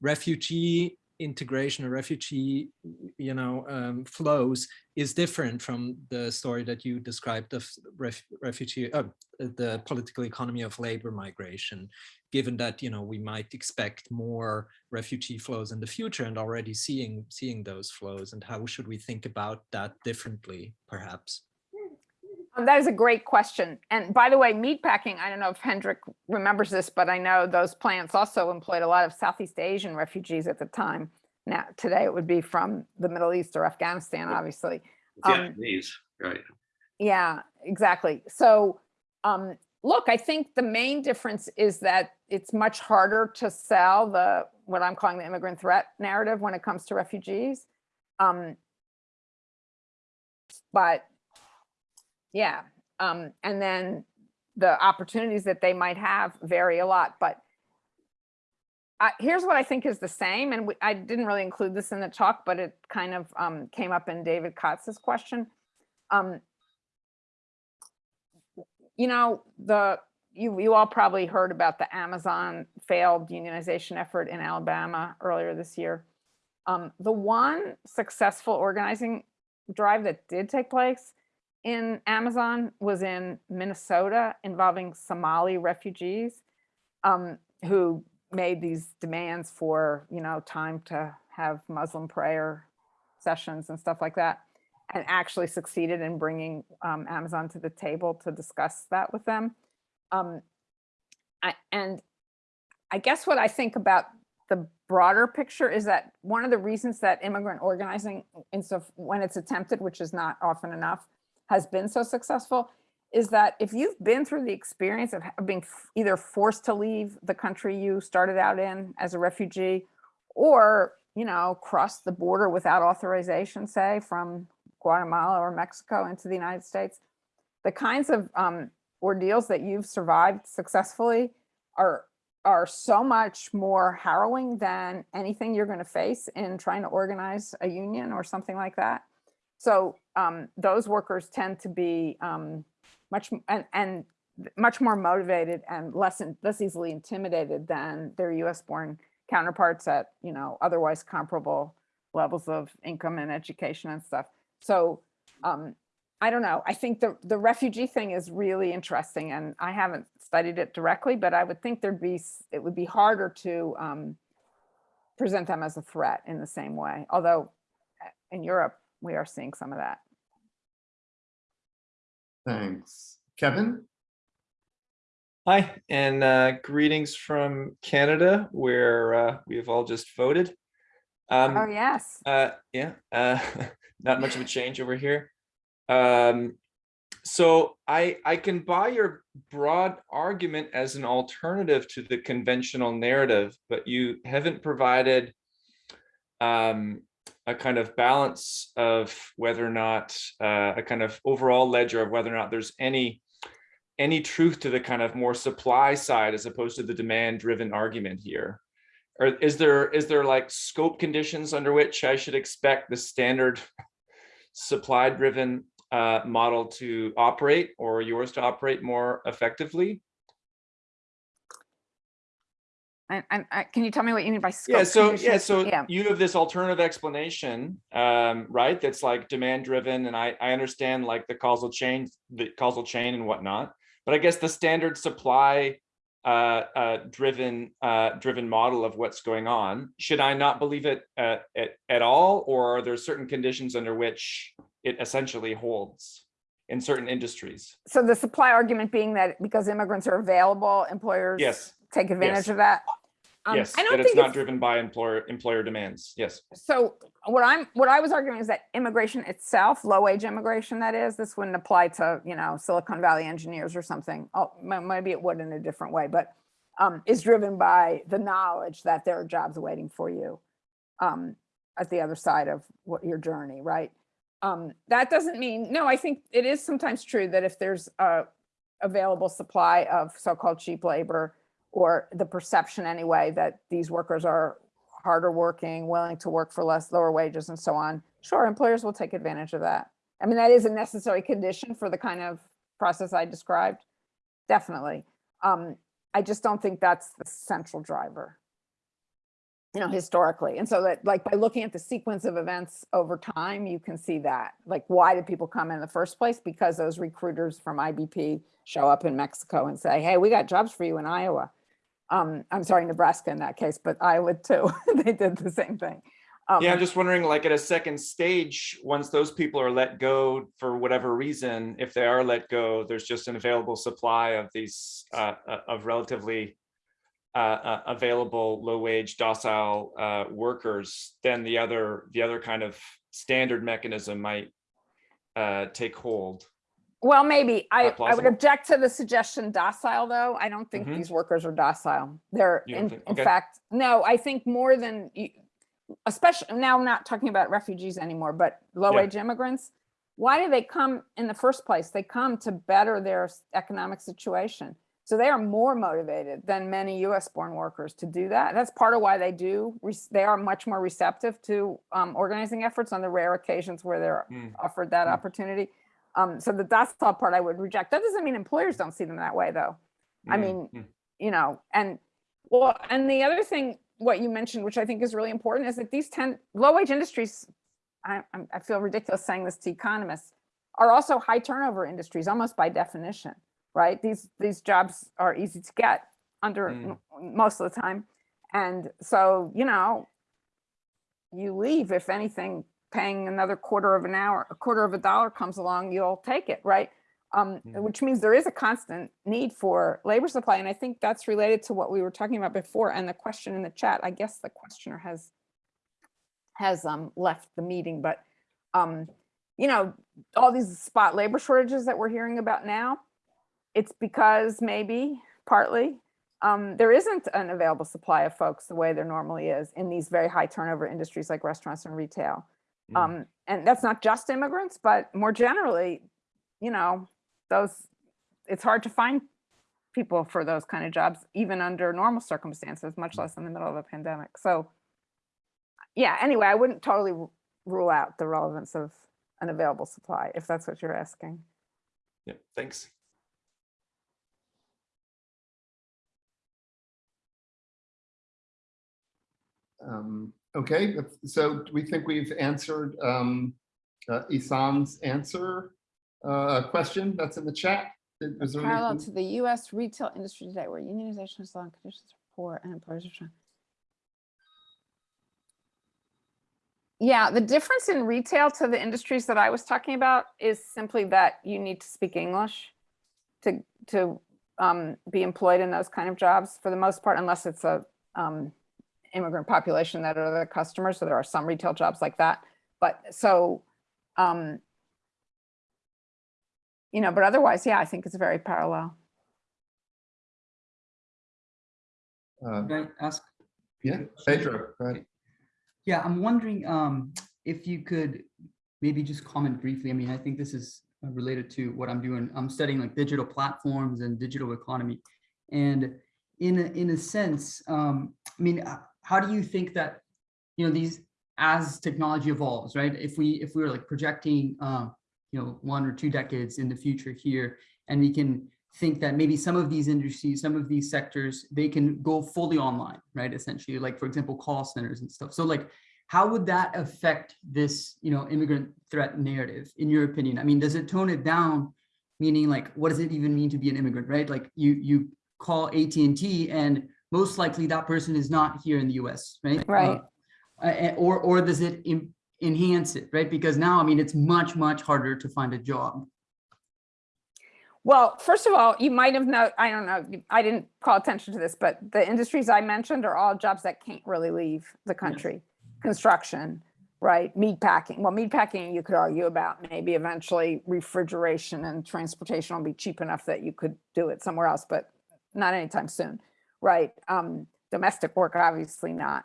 refugee integration or refugee, you know, um, flows is different from the story that you described of ref, refugee, uh, the political economy of labor migration, given that, you know, we might expect more refugee flows in the future and already seeing, seeing those flows and how should we think about that differently, perhaps? Um, That is a great question. And by the way, meatpacking, I don't know if Hendrik remembers this, but I know those plants also employed a lot of Southeast Asian refugees at the time. Now, today it would be from the Middle East or Afghanistan, obviously. Um, Vietnamese, right? Yeah, exactly. So, um, look, I think the main difference is that it's much harder to sell the, what I'm calling the immigrant threat narrative when it comes to refugees. Um, but yeah, um, and then the opportunities that they might have vary a lot, but I, here's what I think is the same, and we, I didn't really include this in the talk, but it kind of um, came up in David Kotz's question. Um, you know, the you you all probably heard about the Amazon failed unionization effort in Alabama earlier this year. Um, the one successful organizing drive that did take place in Amazon was in Minnesota involving Somali refugees um, who made these demands for, you know, time to have Muslim prayer sessions and stuff like that and actually succeeded in bringing um, Amazon to the table to discuss that with them. Um, I, and I guess what I think about the broader picture is that one of the reasons that immigrant organizing, in so when it's attempted, which is not often enough, has been so successful, is that if you've been through the experience of being either forced to leave the country you started out in as a refugee, or you know, cross the border without authorization, say from Guatemala or Mexico into the United States, the kinds of um, ordeals that you've survived successfully are are so much more harrowing than anything you're going to face in trying to organize a union or something like that. So um, those workers tend to be um, much and, and much more motivated and less in- less easily intimidated than their U.S. born counterparts at you know otherwise comparable levels of income and education and stuff. So um, I don't know. I think the the refugee thing is really interesting, and I haven't studied it directly, but I would think there'd be it would be harder to um, present them as a threat in the same way. Although uh, in Europe we are seeing some of that. Thanks. Kevin? Hi, and uh, greetings from Canada, where uh, we have all just voted. Um, oh yes. uh, yeah, uh, not much of a change over here. Um, so I I can buy your broad argument as an alternative to the conventional narrative, but you haven't provided um, a kind of balance of whether or not uh, a kind of overall ledger of whether or not there's any any truth to the kind of more supply side as opposed to the demand driven argument here. Or is there, is there like scope conditions under which I should expect the standard supply driven uh, model to operate or yours to operate more effectively? And, and I- can you tell me what you mean by scope? Yeah, so, yeah, so Yeah, you have this alternative explanation, um, right? That's like demand driven and I, I understand like the causal chain, the causal chain and whatnot. But I guess the standard supply uh, uh, driven, uh, driven model of what's going on, should I not believe it uh, at, at all? Or are there certain conditions under which it essentially holds in certain industries? so the supply argument being that because immigrants are available, employers Yes, take advantage yes. of that. Um, yes, I don't it's not it's, driven by employer, employer demands. Yes. so what I'm, what I was arguing is that immigration itself, low wage immigration that is, this wouldn't apply to, you know, Silicon Valley engineers or something. Oh, maybe it would in a different way, but um, is driven by the knowledge that there are jobs waiting for you um, at the other side of what your journey, right? Um, that doesn't mean, no, I think it is sometimes true that if there's a available supply of so-called cheap labor or the perception anyway that these workers are harder working, willing to work for less, lower wages and so on, sure, employers will take advantage of that. I mean, that is a necessary condition for the kind of process I described, definitely. Um, I just don't think that's the central driver, you know, historically. And so that like by looking at the sequence of events over time, you can see that. Like, why did people come in the first place? Because those recruiters from IBP show up in Mexico and say, hey, we got jobs for you in Iowa. Um, I'm sorry, Nebraska in that case, but Iowa too. they did the same thing. Um, Yeah, I'm just wondering, like at a second stage, once those people are let go for whatever reason, if they are let go, there's just an available supply of these uh, uh, of relatively uh, uh, available low wage docile uh, workers, then the other the other kind of standard mechanism might uh, take hold. Well, maybe. I, I would object to the suggestion docile, though. I don't think Mhm. these workers are docile. They're, in, think- in fact, no, I think more than, especially, now I'm not talking about refugees anymore, but low-wage immigrants. Why do they come in the first place? They come to better their economic situation. So they are more motivated than many US-born workers to do that. That's part of why they do, they are much more receptive to um, organizing efforts on the rare occasions where they're Mm. offered that Mm. opportunity. Um, so the docile part I would reject. That doesn't mean employers don't see them that way, though. I Mm, mean, mm. you know, and well, and the other thing, what you mentioned, which I think is really important, is that these 10 low wage industries, I, I'm- feel ridiculous saying this to economists, are also high turnover industries, almost by definition, right? These, these jobs are easy to get under Mm. most of the time. And so, you know, you leave, if anything, paying another quarter of an hour, a quarter of a dollar comes along, you'll take it, right? Um, Mhm. which means there is a constant need for labor supply. And I think that's related to what we were talking about before and the question in the chat. I guess the questioner has has um left the meeting, but um, you know, all these spot labor shortages that we're hearing about now, it's because maybe partly um, there isn't an available supply of folks the way there normally is in these very high turnover industries like restaurants and retail. Um, and that's not just immigrants, but more generally, you know, those, it's hard to find people for those kind of jobs, even under normal circumstances, much less in the middle of a pandemic. So yeah, anyway, I wouldn't totally rule out the relevance of an available supply, if that's what you're asking. Yeah, thanks. Um, Okay, so we think we've answered um, uh, Isam's answer uh, question that's in the chat? Was there Parallel anything- to the US retail industry today where unionization is low and conditions are poor and employers are trying. Yeah, the difference in retail to the industries that I was talking about is simply that you need to speak English to, to um, be employed in those kind of jobs for the most part, unless it's a um, immigrant population that are the customers. So there are some retail jobs like that. But so, um, you know, but otherwise, yeah, I think it's very parallel. uh, Can I ask? Yeah, Pedro, go ahead. Yeah, I'm wondering um, if you could maybe just comment briefly. I mean, I think this is uh, related to what I'm doing. I'm studying like digital platforms and digital economy. And in a, in a sense, um, I mean, how do you think that, you know, these, as technology evolves, right? If we, if we were like projecting, uh, you know, one or two decades in the future here, and we can think that maybe some of these industries, some of these sectors, they can go fully online, right? Essentially, like for example, call centers and stuff. So like, how would that affect this, you know, immigrant threat narrative, in your opinion? I mean, does it tone it down? Meaning like, what does it even mean to be an immigrant, right? Like you, you call AT&T and most likely that person is not here in the US, right? Right. Uh, or, or does it en- enhance it, right? Because now, I mean, it's much, much harder to find a job. Well, first of all, you might have know, I don't know, I didn't call attention to this, but the industries I mentioned are all jobs that can't really leave the country. Construction, right? Meat packing. Well, meat packing, you could argue about maybe eventually refrigeration and transportation will be cheap enough that you could do it somewhere else, but not anytime soon, right? Um, domestic work, obviously not.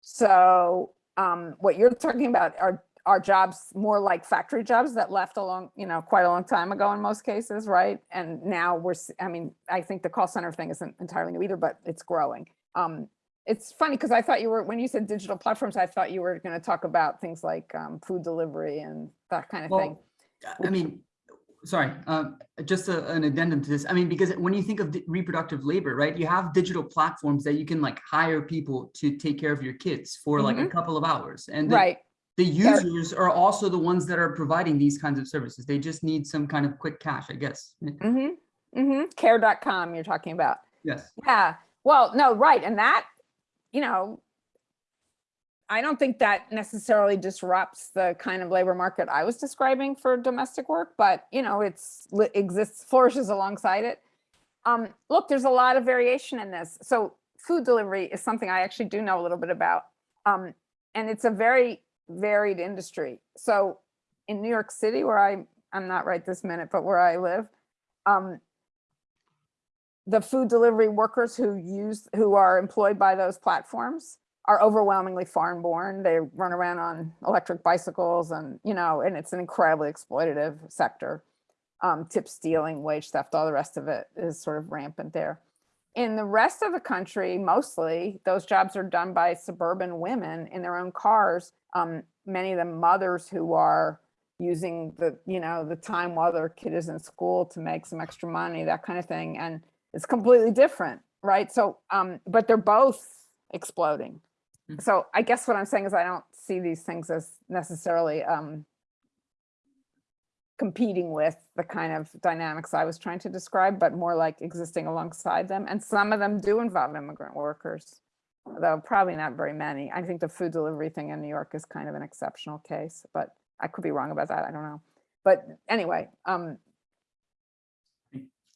So um, what you're talking about are are jobs more like factory jobs that left a long, you know, quite a long time ago in most cases, right? And now we're, I mean, I think the call center thing isn't entirely new either, but it's growing. Um, it's funny because I thought you were, when you said digital platforms, I thought you were going to talk about things like um, food delivery and that kind of thing. I mean, sorry, um, just a- an addendum to this. I mean, because when you think of reproductive labor, right, you have digital platforms that you can like hire people to take care of your kids for like a couple of hours. And the, Right, the users are also the ones that are providing these kinds of services. They just need some kind of quick cash, I guess. mm-hmm, mm-hmm, care.com you're talking about. Yes. Yeah, well, no, right, and that, you know, I don't think that necessarily disrupts the kind of labor market I was describing for domestic work, but you know, it's exists, flourishes alongside it. Um, look, there's a lot of variation in this. So food delivery is something I actually do know a little bit about. Um, and it's a very varied industry. So in New York City, where I, I'm not right this minute, but where I live, um, the food delivery workers who use, who are employed by those platforms are overwhelmingly foreign born. They run around on electric bicycles and, you know, and it's an incredibly exploitative sector. Um, tip stealing, wage theft, all the rest of it is sort of rampant there. In the rest of the country, mostly those jobs are done by suburban women in their own cars. Um, many of them mothers who are using the, you know, the time while their kid is in school to make some extra money, that kind of thing. And it's completely different, right? So, um, but they're both exploding. Mhm. So I guess what I'm saying is I don't see these things as necessarily um, competing with the kind of dynamics I was trying to describe, but more like existing alongside them. And some of them do involve immigrant workers, though probably not very many. I think the food delivery thing in New York is kind of an exceptional case, but I could be wrong about that. I don't know. But anyway, um,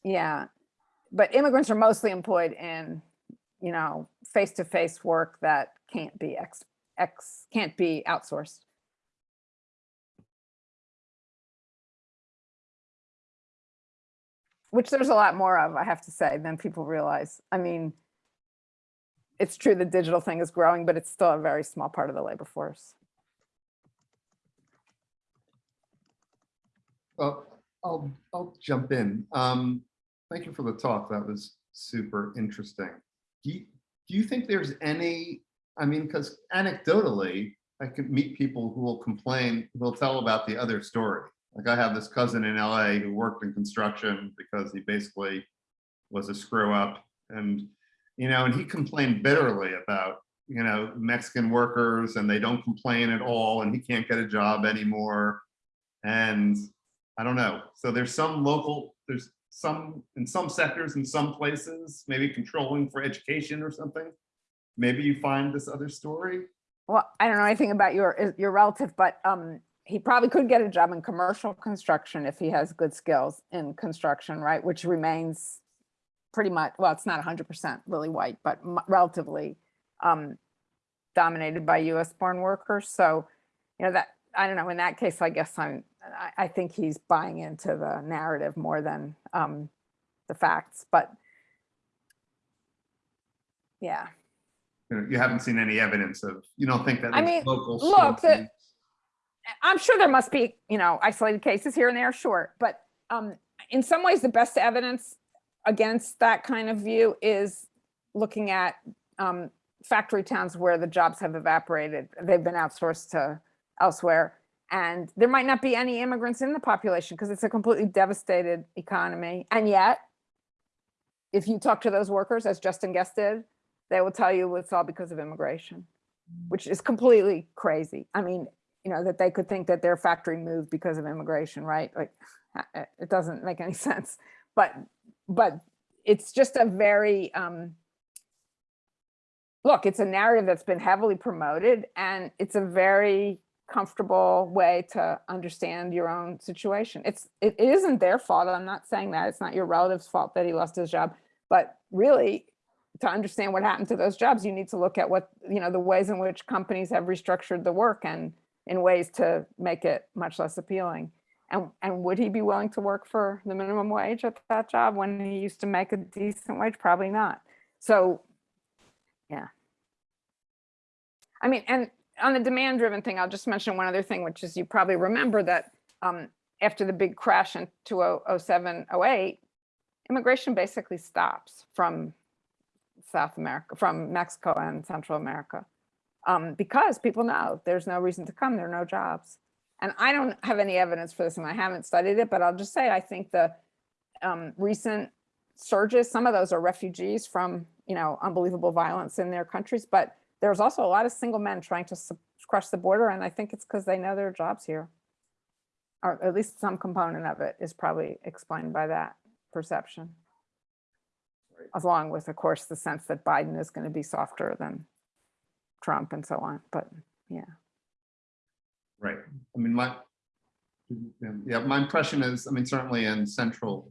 yeah, but immigrants are mostly employed in, you know, face-to-face work that can't be ex, ex, can't be outsourced. Which there's a lot more of, I have to say, than people realize. I mean, it's true the digital thing is growing, but it's still a very small part of the labor force. Well, I'll, I'll jump in. Um, thank you for the talk. That was super interesting. Do you, do you think there's any, I mean, because anecdotally, I can meet people who will complain, who will tell about the other story. Like I have this cousin in LA who worked in construction because he basically was a screw up and, you know, and he complained bitterly about, you know, Mexican workers and they don't complain at all and he can't get a job anymore. And I don't know. So there's some local, there's some, in some sectors, in some places, maybe controlling for education or something. Maybe you find this other story. Well, I don't know anything about your, your relative, but um, he probably could get a job in commercial construction if he has good skills in construction, right? Which remains pretty much, well, it's not hundred percent really white, but relatively um, dominated by US born workers. So, you know, that, I don't know, in that case, I guess I'm, I, I think he's buying into the narrative more than um, the facts, but yeah. You know, you haven't seen any evidence of, you don't think that I mean, local look, the, I'm sure there must be, you know, isolated cases here and there, sure. But um, in some ways, the best evidence against that kind of view is looking at um, factory towns where the jobs have evaporated. They've been outsourced to elsewhere. And there might not be any immigrants in the population because it's a completely devastated economy. And yet, if you talk to those workers, as Justin Gest did, they will tell you it's all because of immigration, which is completely crazy. I mean, you know, that they could think that their factory moved because of immigration, right? Like, uh, it doesn't make any sense. But, but it's just a very, um, look, it's a narrative that's been heavily promoted and it's a very comfortable way to understand your own situation. It's, it isn't their fault. I'm not saying that. It's not your relative's fault that he lost his job. But really, to understand what happened to those jobs, you need to look at what, you know, the ways in which companies have restructured the work and in ways to make it much less appealing. And, and would he be willing to work for the minimum wage at that job when he used to make a decent wage? Probably not. So, yeah. I mean, and on the demand driven thing, I'll just mention one other thing, which is you probably remember that um, after the big crash in 2007, 08, immigration basically stops from South America, from Mexico and Central America. Um, because people know there's no reason to come, there are no jobs. And I don't have any evidence for this and I haven't studied it, but I'll just say I think the um, recent surges, some of those are refugees from, you know, unbelievable violence in their countries, but there's also a lot of single men trying to cross the border. And I think it's because they know there are jobs here. Or at least some component of it is probably explained by that perception. Along with, of course, the sense that Biden is going to be softer than Trump and so on. But yeah. Right. I mean, my, yeah, my impression is, I mean, certainly in Central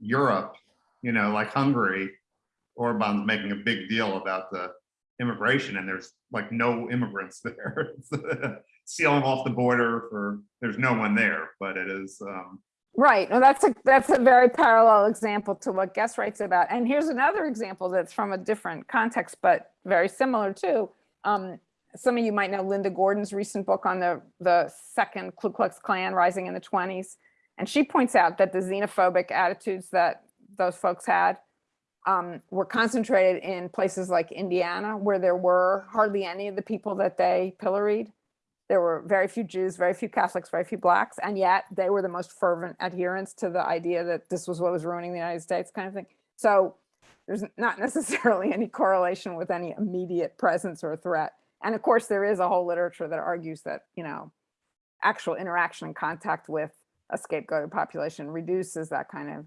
Europe, you know, like Hungary, Orban's making a big deal about the immigration and there's like no immigrants there. Sealing off the border for, there's no one there, but it is, um, Right. Well, that's a that's a very parallel example to what Gest writes about. And here's another example that's from a different context, but very similar too. Um, some of you might know Linda Gordon's recent book on the, the second Ku Klux Klan rising in the 20s. And she points out that the xenophobic attitudes that those folks had um, were concentrated in places like Indiana, where there were hardly any of the people that they pilloried. There were very few Jews, very few Catholics, very few Blacks, and yet they were the most fervent adherents to the idea that this was what was ruining the United States kind of thing. So there's not necessarily any correlation with any immediate presence or threat. And of course, there is a whole literature that argues that, you know, actual interaction and contact with a scapegoated population reduces that kind of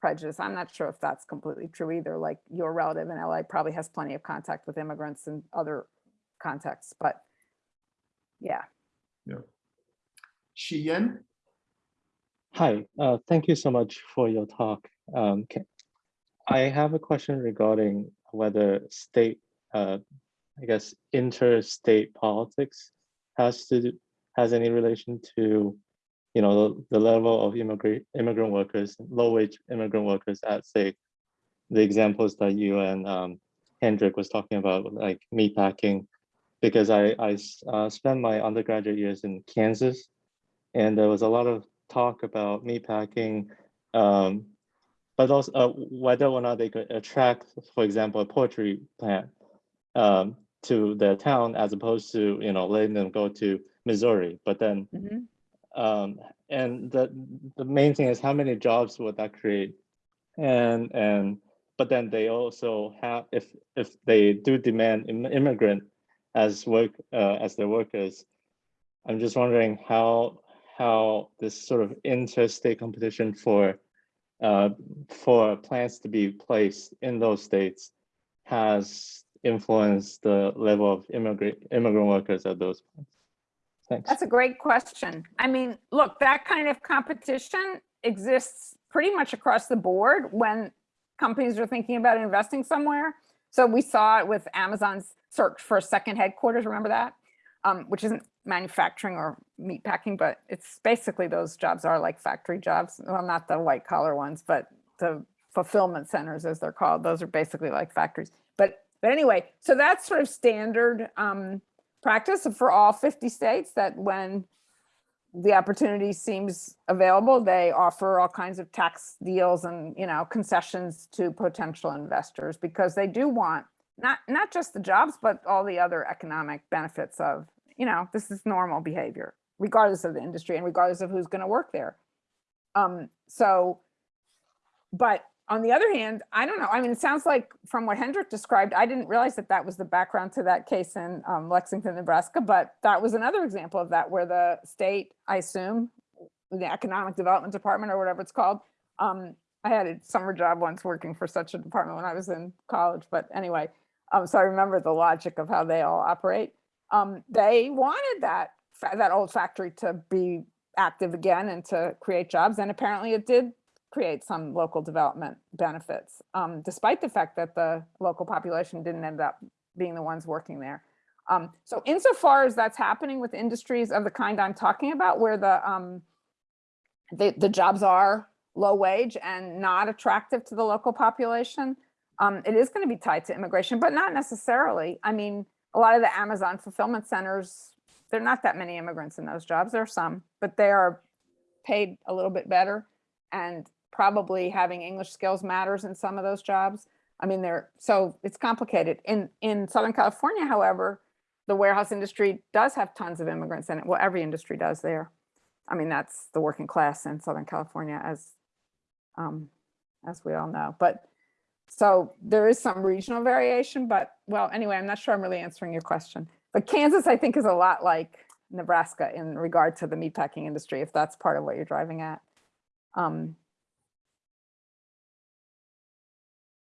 prejudice. I'm not sure if that's completely true either. Like your relative in LA probably has plenty of contact with immigrants and other contexts, but yeah. Yeah. Xiyan? Hi, uh, thank you so much for your talk. Um, ca- I have a question regarding whether state, uh, I guess, interstate politics has to, do- has any relation to, you know, the, the level of immigrant, immigrant workers, low wage immigrant workers at, say, the examples that you and um, Hendrik was talking about, like meatpacking, because I uh, spent my undergraduate years in Kansas, and there was a lot of talk about meatpacking, um, but also uh, whether or not they could attract, for example, a poultry plant um, to their town as opposed to you know letting them go to Missouri. But then, Mhm. Um, and the the main thing is how many jobs would that create, and and but then they also have if if they do demand im- immigrant as work uh, as their workers, I'm just wondering how how this sort of interstate competition for uh, for plants to be placed in those states has influenced the level of immigrant immigrant workers at those plants. Thanks. That's a great question. I mean, look, that kind of competition exists pretty much across the board when companies are thinking about investing somewhere. So we saw it with Amazon's search for a second headquarters, remember that? Um, which isn't manufacturing or meat packing, but it's basically those jobs are like factory jobs. Well, not the white collar ones, but the fulfillment centers as they're called. Those are basically like factories. But but anyway, so that's sort of standard um, practice for all 50 states that when the opportunity seems available, they offer all kinds of tax deals and, you know, concessions to potential investors because they do want not, not just the jobs, but all the other economic benefits of, you know, this is normal behavior, regardless of the industry and regardless of who's going to work there. Um, so, but on the other hand, I don't know. I mean, it sounds like from what Hendrik described, I didn't realize that that was the background to that case in um, Lexington, Nebraska, but that was another example of that where the state, I assume, the Economic Development Department or whatever it's called. Um, I had a summer job once working for such a department when I was in college, but anyway, um, so I remember the logic of how they all operate. Um, they wanted that, that old factory to be active again and to create jobs. And apparently it did create some local development benefits, um, despite the fact that the local population didn't end up being the ones working there. Um, so insofar as that's happening with industries of the kind I'm talking about, where the, um, the, the jobs are low wage and not attractive to the local population, um, it is going to be tied to immigration, but not necessarily. I mean, a lot of the Amazon fulfillment centers, there are not that many immigrants in those jobs. There are some, but they are paid a little bit better and probably having English skills matters in some of those jobs. I mean, they're so it's complicated. In in Southern California, however, the warehouse industry does have tons of immigrants in it. Well, every industry does there. I mean, that's the working class in Southern California, as um, as we all know. But so there is some regional variation, but well, anyway, I'm not sure I'm really answering your question. But Kansas, I think, is a lot like Nebraska in regard to the meatpacking industry, if that's part of what you're driving at. Um,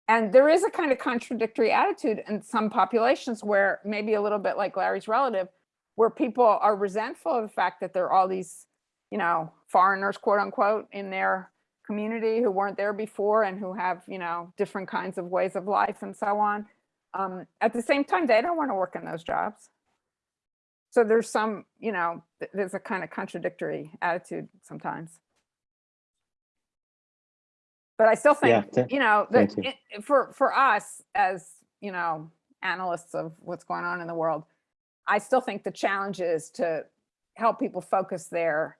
and there is a kind of contradictory attitude in some populations where maybe a little bit like Larry's relative, where people are resentful of the fact that there are all these, you know, foreigners, quote unquote, in their community who weren't there before and who have, you know, different kinds of ways of life and so on. Um, at the same time, they don't want to work in those jobs. So there's some, you know, there's a kind of contradictory attitude sometimes. But I still think, th- you know, that it- for, for us as, you know, analysts of what's going on in the world, I still think the challenge is to help people focus their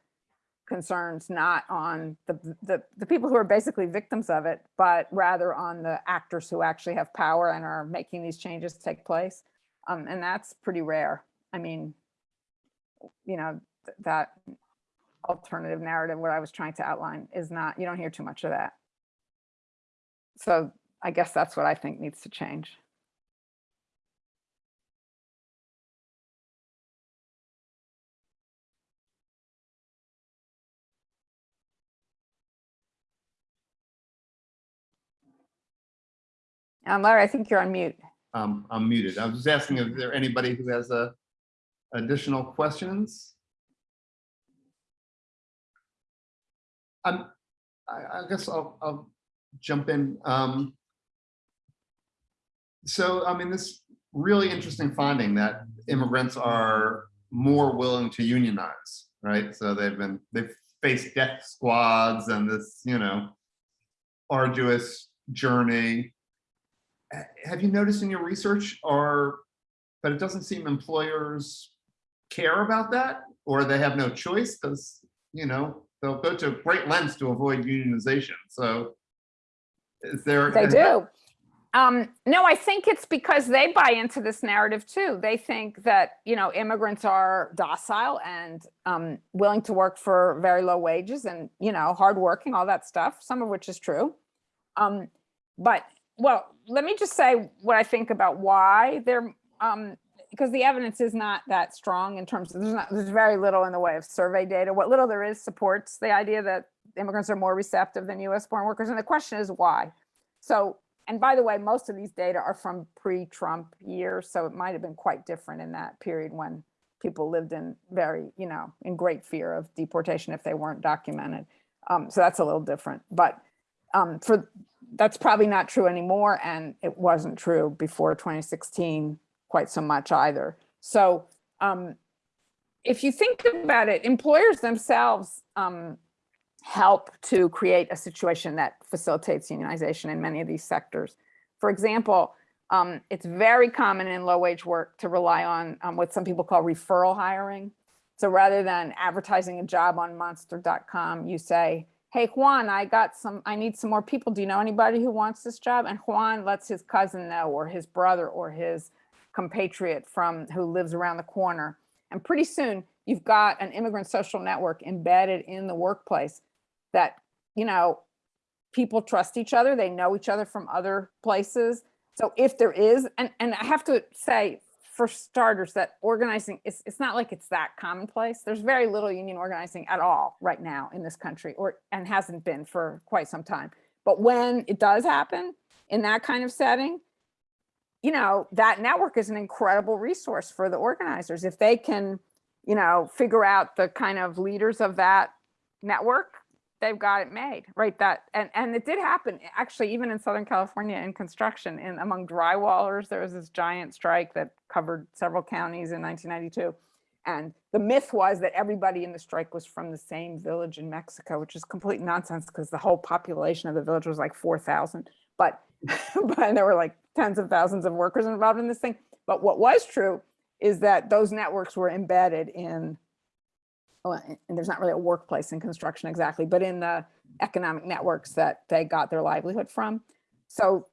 concerns not on the, the, the people who are basically victims of it, but rather on the actors who actually have power and are making these changes take place. Um, and that's pretty rare. I mean, you know, th- that alternative narrative, what I was trying to outline is not, you don't hear too much of that. So I guess that's what I think needs to change. Um, Larry, I think you're on mute. Um, I'm muted. I was just asking if there anybody who has a additional questions? Um, I, I guess I'll, I'll jump in. Um, so, I mean, this really interesting finding that immigrants are more willing to unionize, right? So they've been, they've faced death squads and this, you know, arduous journey. Have you noticed in your research or, but it doesn't seem employers care about that or they have no choice because, you know, they'll go to great lengths to avoid unionization. So is there? They do. Um, no, I think it's because they buy into this narrative too. They think that, you know, immigrants are docile and um, willing to work for very low wages and, you know, hardworking, all that stuff, some of which is true. Um, but, well, let me just say what I think about why they're, um, because the evidence is not that strong in terms of, there's not, there's very little in the way of survey data. What little there is supports the idea that immigrants are more receptive than US born workers. And the question is why? So, and by the way, most of these data are from pre-Trump years, so it might have been quite different in that period when people lived in very, you know, in great fear of deportation if they weren't documented. Um, so that's a little different, but um, for that's probably not true anymore, and it wasn't true before 2016 quite so much either. So um, if you think about it, employers themselves um, help to create a situation that facilitates unionization in many of these sectors. For example, um, it's very common in low wage work to rely on um, what some people call referral hiring. So rather than advertising a job on monster.com, you say, hey, Juan, I got some, I need some more people. Do you know anybody who wants this job? And Juan lets his cousin know, or his brother, or his compatriot from, who lives around the corner. And pretty soon, you've got an immigrant social network embedded in the workplace that, you know, people trust each other, they know each other from other places. So if there is, and, and I have to say, for starters, that organizing, it's, it's not like it's that commonplace. There's very little union organizing at all right now in this country, or, and hasn't been for quite some time. But when it does happen in that kind of setting, you know, that network is an incredible resource for the organizers. If they can, you know, figure out the kind of leaders of that network, they've got it made, right? That, and, and it did happen, eh, actually, even in Southern California in construction, in among drywallers, there was this giant strike that covered several counties in 1992. And the myth was that everybody in the strike was from the same village in Mexico, which is complete nonsense because the whole population of the village was like 4,000. But, but there were like tens of thousands of workers involved in this thing. But what was true is that those networks were embedded in well, and- and there's not really a workplace in construction exactly, but in the economic networks that they got their livelihood from. So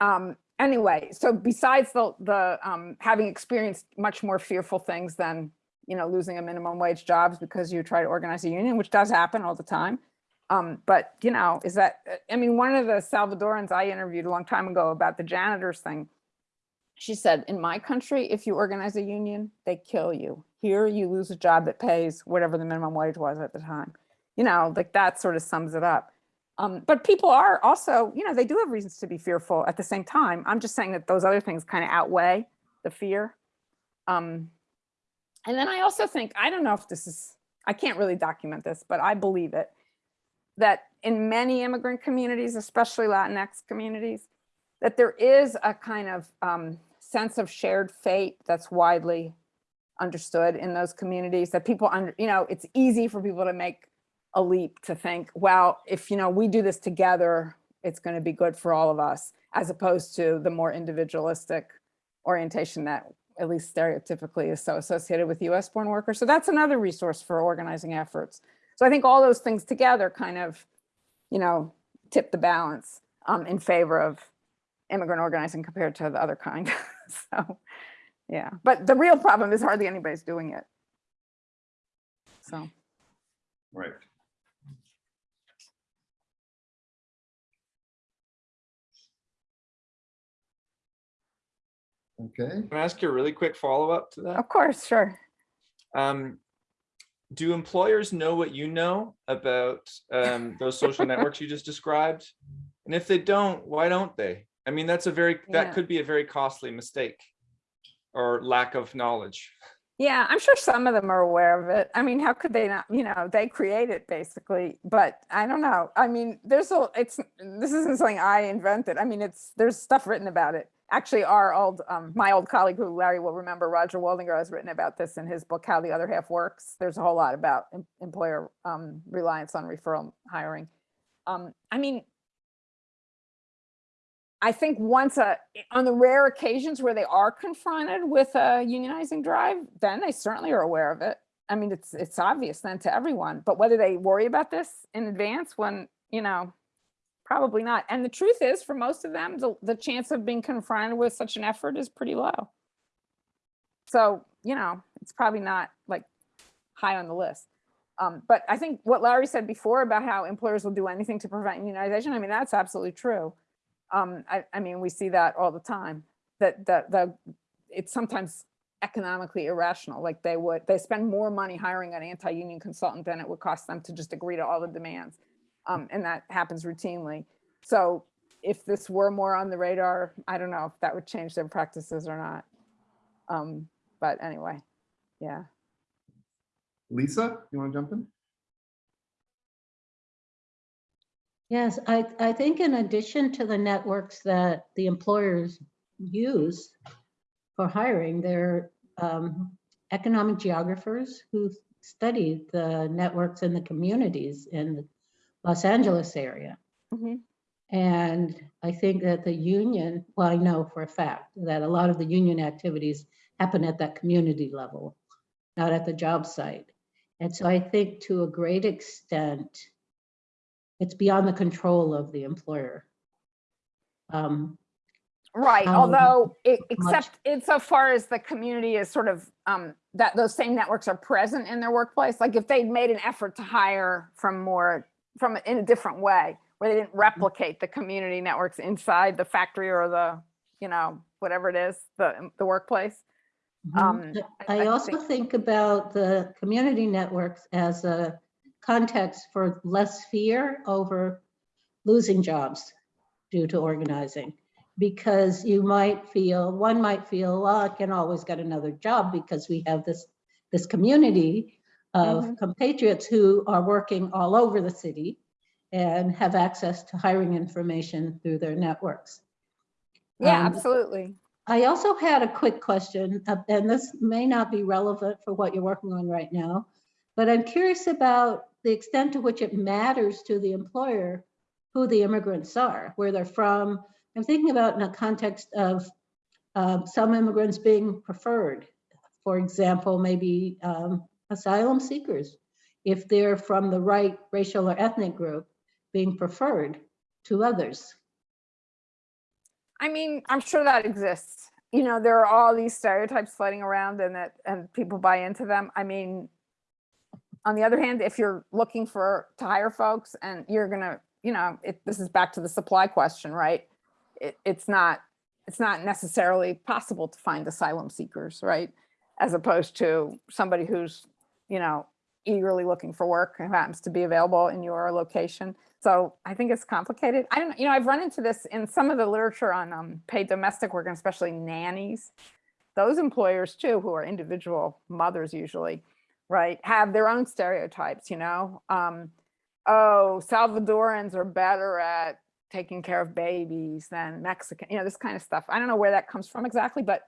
um, anyway, so besides the, the um, having experienced much more fearful things than, you know, losing a minimum wage jobs because you try to organize a union, which does happen all the time. Um, but, you know, is that, I mean, one of the Salvadorans I interviewed a long time ago about the janitors thing, she said, in my country, if you organize a union, they kill you. Here, you lose a job that pays whatever the minimum wage was at the time. You know, like that sort of sums it up. Um, but people are also, you know, they do have reasons to be fearful at the same time. I'm just saying that those other things kind of outweigh the fear. Um, and then I also think, I don't know if this is, I can't really document this, but I believe it, that in many immigrant communities, especially Latinx communities, that there is a kind of um, sense of shared fate that's widely understood in those communities that people under, you know, it's easy for people to make a leap to think, well, if, you know, we do this together, it's going to be good for all of us, as opposed to the more individualistic orientation that at least stereotypically is so associated with US born workers. So that's another resource for organizing efforts. So I think all those things together kind of, you know, tip the balance um, in favor of immigrant organizing compared to the other kind. so, yeah, but the real problem is hardly anybody's doing it. So. Right. Okay, Can I ask you a really quick follow-up to that? Of course, sure. Um, do employers know what you know about um, those social networks you just described? And if they don't, why don't they? I mean, that's a very, that Yeah. could be a very costly mistake or lack of knowledge. Yeah, I'm sure some of them are aware of it. I mean, how could they not, you know, they create it basically, but I don't know. I mean, there's a, it's, this isn't something I invented. I mean, it's, there's stuff written about it. Actually, our old, um, my old colleague who Larry will remember, Roger Waldinger has written about this in his book, How the Other Half Works. There's a whole lot about em- employer um, reliance on referral hiring. Um, I mean, I think once a, on the rare occasions where they are confronted with a unionizing drive, then they certainly are aware of it. I mean, it's, it's obvious then to everyone, but whether they worry about this in advance when, you know, probably not. And the truth is, for most of them, the, the chance of being confronted with such an effort is pretty low. So, you know, it's probably not like high on the list. Um, but I think what Larry said before about how employers will do anything to prevent unionization, I mean, that's absolutely true. Um, I, I mean, we see that all the time, that, that, the it's sometimes economically irrational, like they would, they spend more money hiring an anti-union consultant than it would cost them to just agree to all the demands. Um, and that happens routinely. So if this were more on the radar, I don't know if that would change their practices or not. Um, but anyway, yeah. Lisa, you want to jump in? Yes, I, I think in addition to the networks that the employers use for hiring, there are um, economic geographers who study the networks in the communities in the Los Angeles area. Mhm. And I think that the union, well, I know for a fact that a lot of the union activities happen at that community level, not at the job site. And so I think to a great extent, it's beyond the control of the employer. Um, Right, um, although, much- except insofar as the community is sort of, um, that those same networks are present in their workplace, like if they'd made an effort to hire from more, from, in a different way, where they Mm-hmm. didn't replicate the community networks inside the factory or the, you know, whatever it is, the, the workplace. Um, I- I I also think- think about the community networks as a context for less fear over losing jobs due to organizing. Because you might feel, one might feel, well, I can always get another job because we have this, this community of Mhm. compatriots who are working all over the city and have access to hiring information through their networks. Yeah, Um, absolutely. I also had a quick question, uh, and this may not be relevant for what you're working on right now, but I'm curious about the extent to which it matters to the employer who the immigrants are, where they're from. I'm thinking about in a context of um, some immigrants being preferred. For example, maybe um, asylum seekers, if they're from the right racial or ethnic group, being preferred to others. I mean, I'm sure that exists. You know, there are all these stereotypes floating around and that, and people buy into them. I mean, on the other hand, if you're looking for, to hire folks and you're gonna, you know, it, this is back to the supply question, right? It, it's not, it's not necessarily possible to find asylum seekers, right? As opposed to somebody who's, you know, eagerly looking for work and happens to be available in your location. So I think it's complicated. I don't, you know, I've run into this in some of the literature on um, paid domestic work and especially nannies. Those employers too, who are individual mothers usually, right, have their own stereotypes, you know? Um, oh, Salvadorans are better at taking care of babies than Mexican, you know, this kind of stuff. I don't know where that comes from exactly, but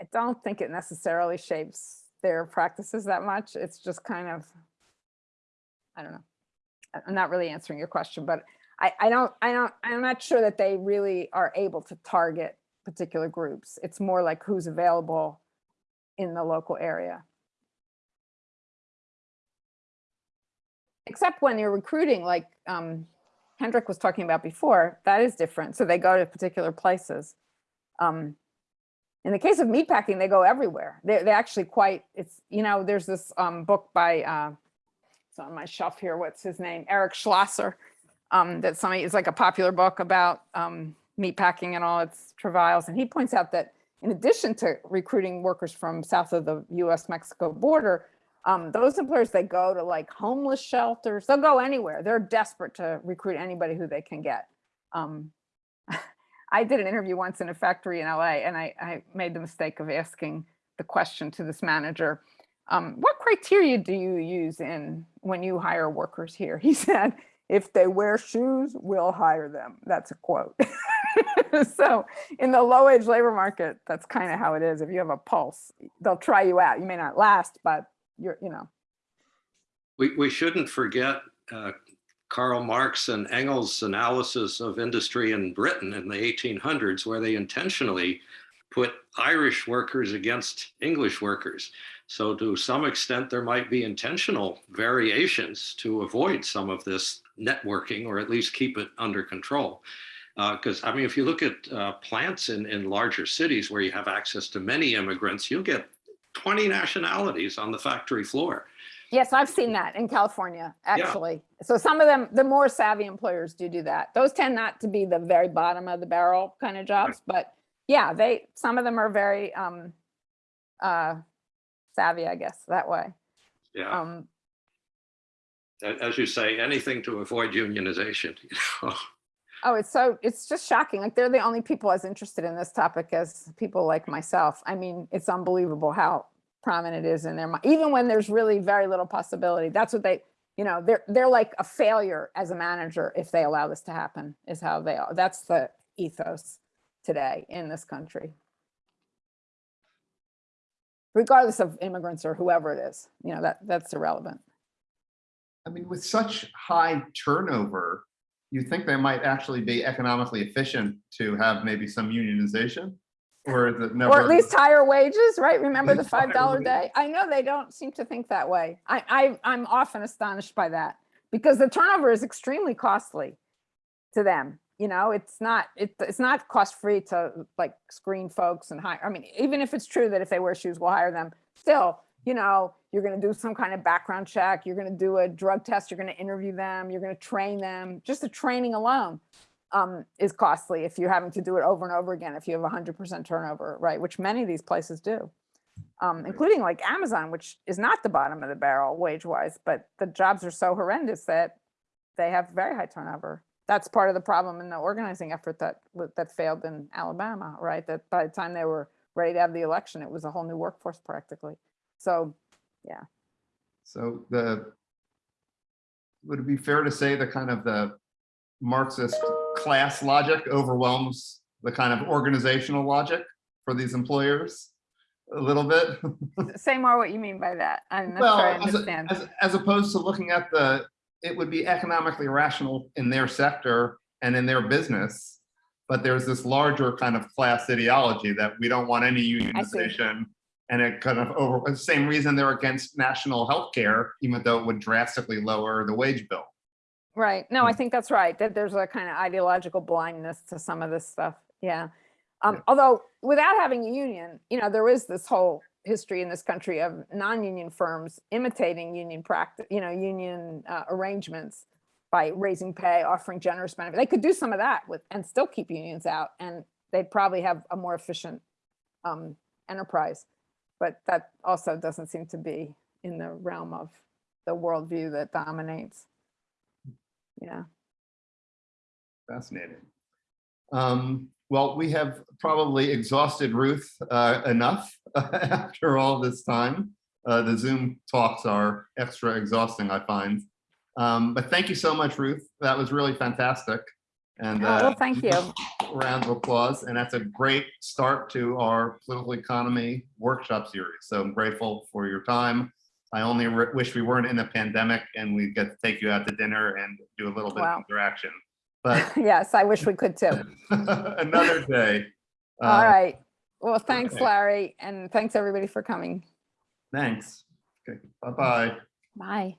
I don't think it necessarily shapes their practices that much. It's just kind of, I don't know. I'm not really answering your question, but I, I don't, I don't, I'm not sure that they really are able to target particular groups. It's more like who's available in the local area. Except when you're recruiting, like um, Hendrik was talking about before, that is different. So they go to particular places. Um, in the case of meatpacking, they go everywhere. They're, they're actually quite, it's, you know, there's this um, book by, uh, it's on my shelf here, what's his name? Eric Schlosser. Um, that somebody, it's like a popular book about um, meatpacking and all its travails. And he points out that in addition to recruiting workers from south of the US-Mexico border, um, those employers, they go to like homeless shelters, they'll go anywhere. They're desperate to recruit anybody who they can get. Um, I did an interview once in a factory in LA and I, I made the mistake of asking the question to this manager, um, what criteria do you use in when you hire workers here? He said, if they wear shoes, we'll hire them. That's a quote. so in the low wage labor market, that's kind of how it is. If you have a pulse, they'll try you out. You may not last, but you're, you know. We, we shouldn't forget uh, Karl Marx and Engels' analysis of industry in Britain in the 1800s, where they intentionally put Irish workers against English workers. So to some extent, there might be intentional variations to avoid some of this networking or at least keep it under control. Because I mean, if you look at uh, plants in, in larger cities where you have access to many immigrants, you'll get 20 nationalities on the factory floor. Yes, I've seen that in California, actually. So some of them, the more savvy employers do do that. Those tend not to be the very bottom of the barrel kind of jobs, but yeah, they, some of them are very um, uh, savvy, I guess, that way. Yeah. Um, as you say, anything to avoid unionization. You know? Oh, it's so, it's just shocking. Like they're the only people as interested in this topic as people like myself. I mean, it's unbelievable how prominent it is in their mind, even when there's really very little possibility. That's what they, you know, they're, they're like a failure as a manager if they allow this to happen is how they are. That's the ethos today in this country. Regardless of immigrants or whoever it is, you know, that, that's irrelevant. I mean, with such high turnover, you think they might actually be economically efficient to have maybe some unionization? Or is it never? Or at least higher wages, right? Remember the five dollar day? I know they don't seem to think that way. I, I, I'm often astonished by that because the turnover is extremely costly to them. You know, it's not, it, it's not cost free to like screen folks and hire. I mean, even if it's true that if they wear shoes, we'll hire them. Still, you know, you're going to do some kind of background check. You're going to do a drug test. You're going to interview them. You're going to train them. Just the training alone um, is costly if you're having to do it over and over again, if you have hundred percent turnover, right? Which many of these places do. Um, including like Amazon, which is not the bottom of the barrel wage wise, but the jobs are so horrendous that they have very high turnover. That's part of the problem in the organizing effort that that failed in Alabama, right? That by the time they were ready to have the election, it was a whole new workforce practically. So, yeah. So the, would it be fair to say the kind of the Marxist class logic overwhelms the kind of organizational logic for these employers a little bit? say more what you mean by that. I'm not sure I Well, as, a- as, as opposed to looking at the, it would be economically rational in their sector and in their business. But there's this larger kind of class ideology that we don't want any unionization. And it kind of over, the same reason they're against national health care, even though it would drastically lower the wage bill. Right. No, I Mm. think that's right. That there's a kind of ideological blindness to some of this stuff. Yeah. Um, Yeah. although without having a union, you know, there is this whole history in this country of non-union firms imitating union practice, you know, union uh, arrangements by raising pay, offering generous benefits. They could do some of that with and still keep unions out, and they'd probably have a more efficient um, enterprise. But that also doesn't seem to be in the realm of the worldview that dominates. Yeah. Fascinating. Um, well, we have probably exhausted Ruth uh, enough after all this time. Uh, the Zoom talks are extra exhausting, I find. Um, but thank you so much, Ruth. That was really fantastic. And Oh, uh, well, thank you. round of applause. And that's a great start to our political economy workshop series. So I'm grateful for your time. I only wish we weren't in a pandemic and we get to take you out to dinner and do a little bit Wow. of interaction. But Yes, I wish we could too. another day. All Uh, right. Well, thanks, okay. Larry, and thanks everybody for coming. Thanks. Okay, bye-bye. Bye.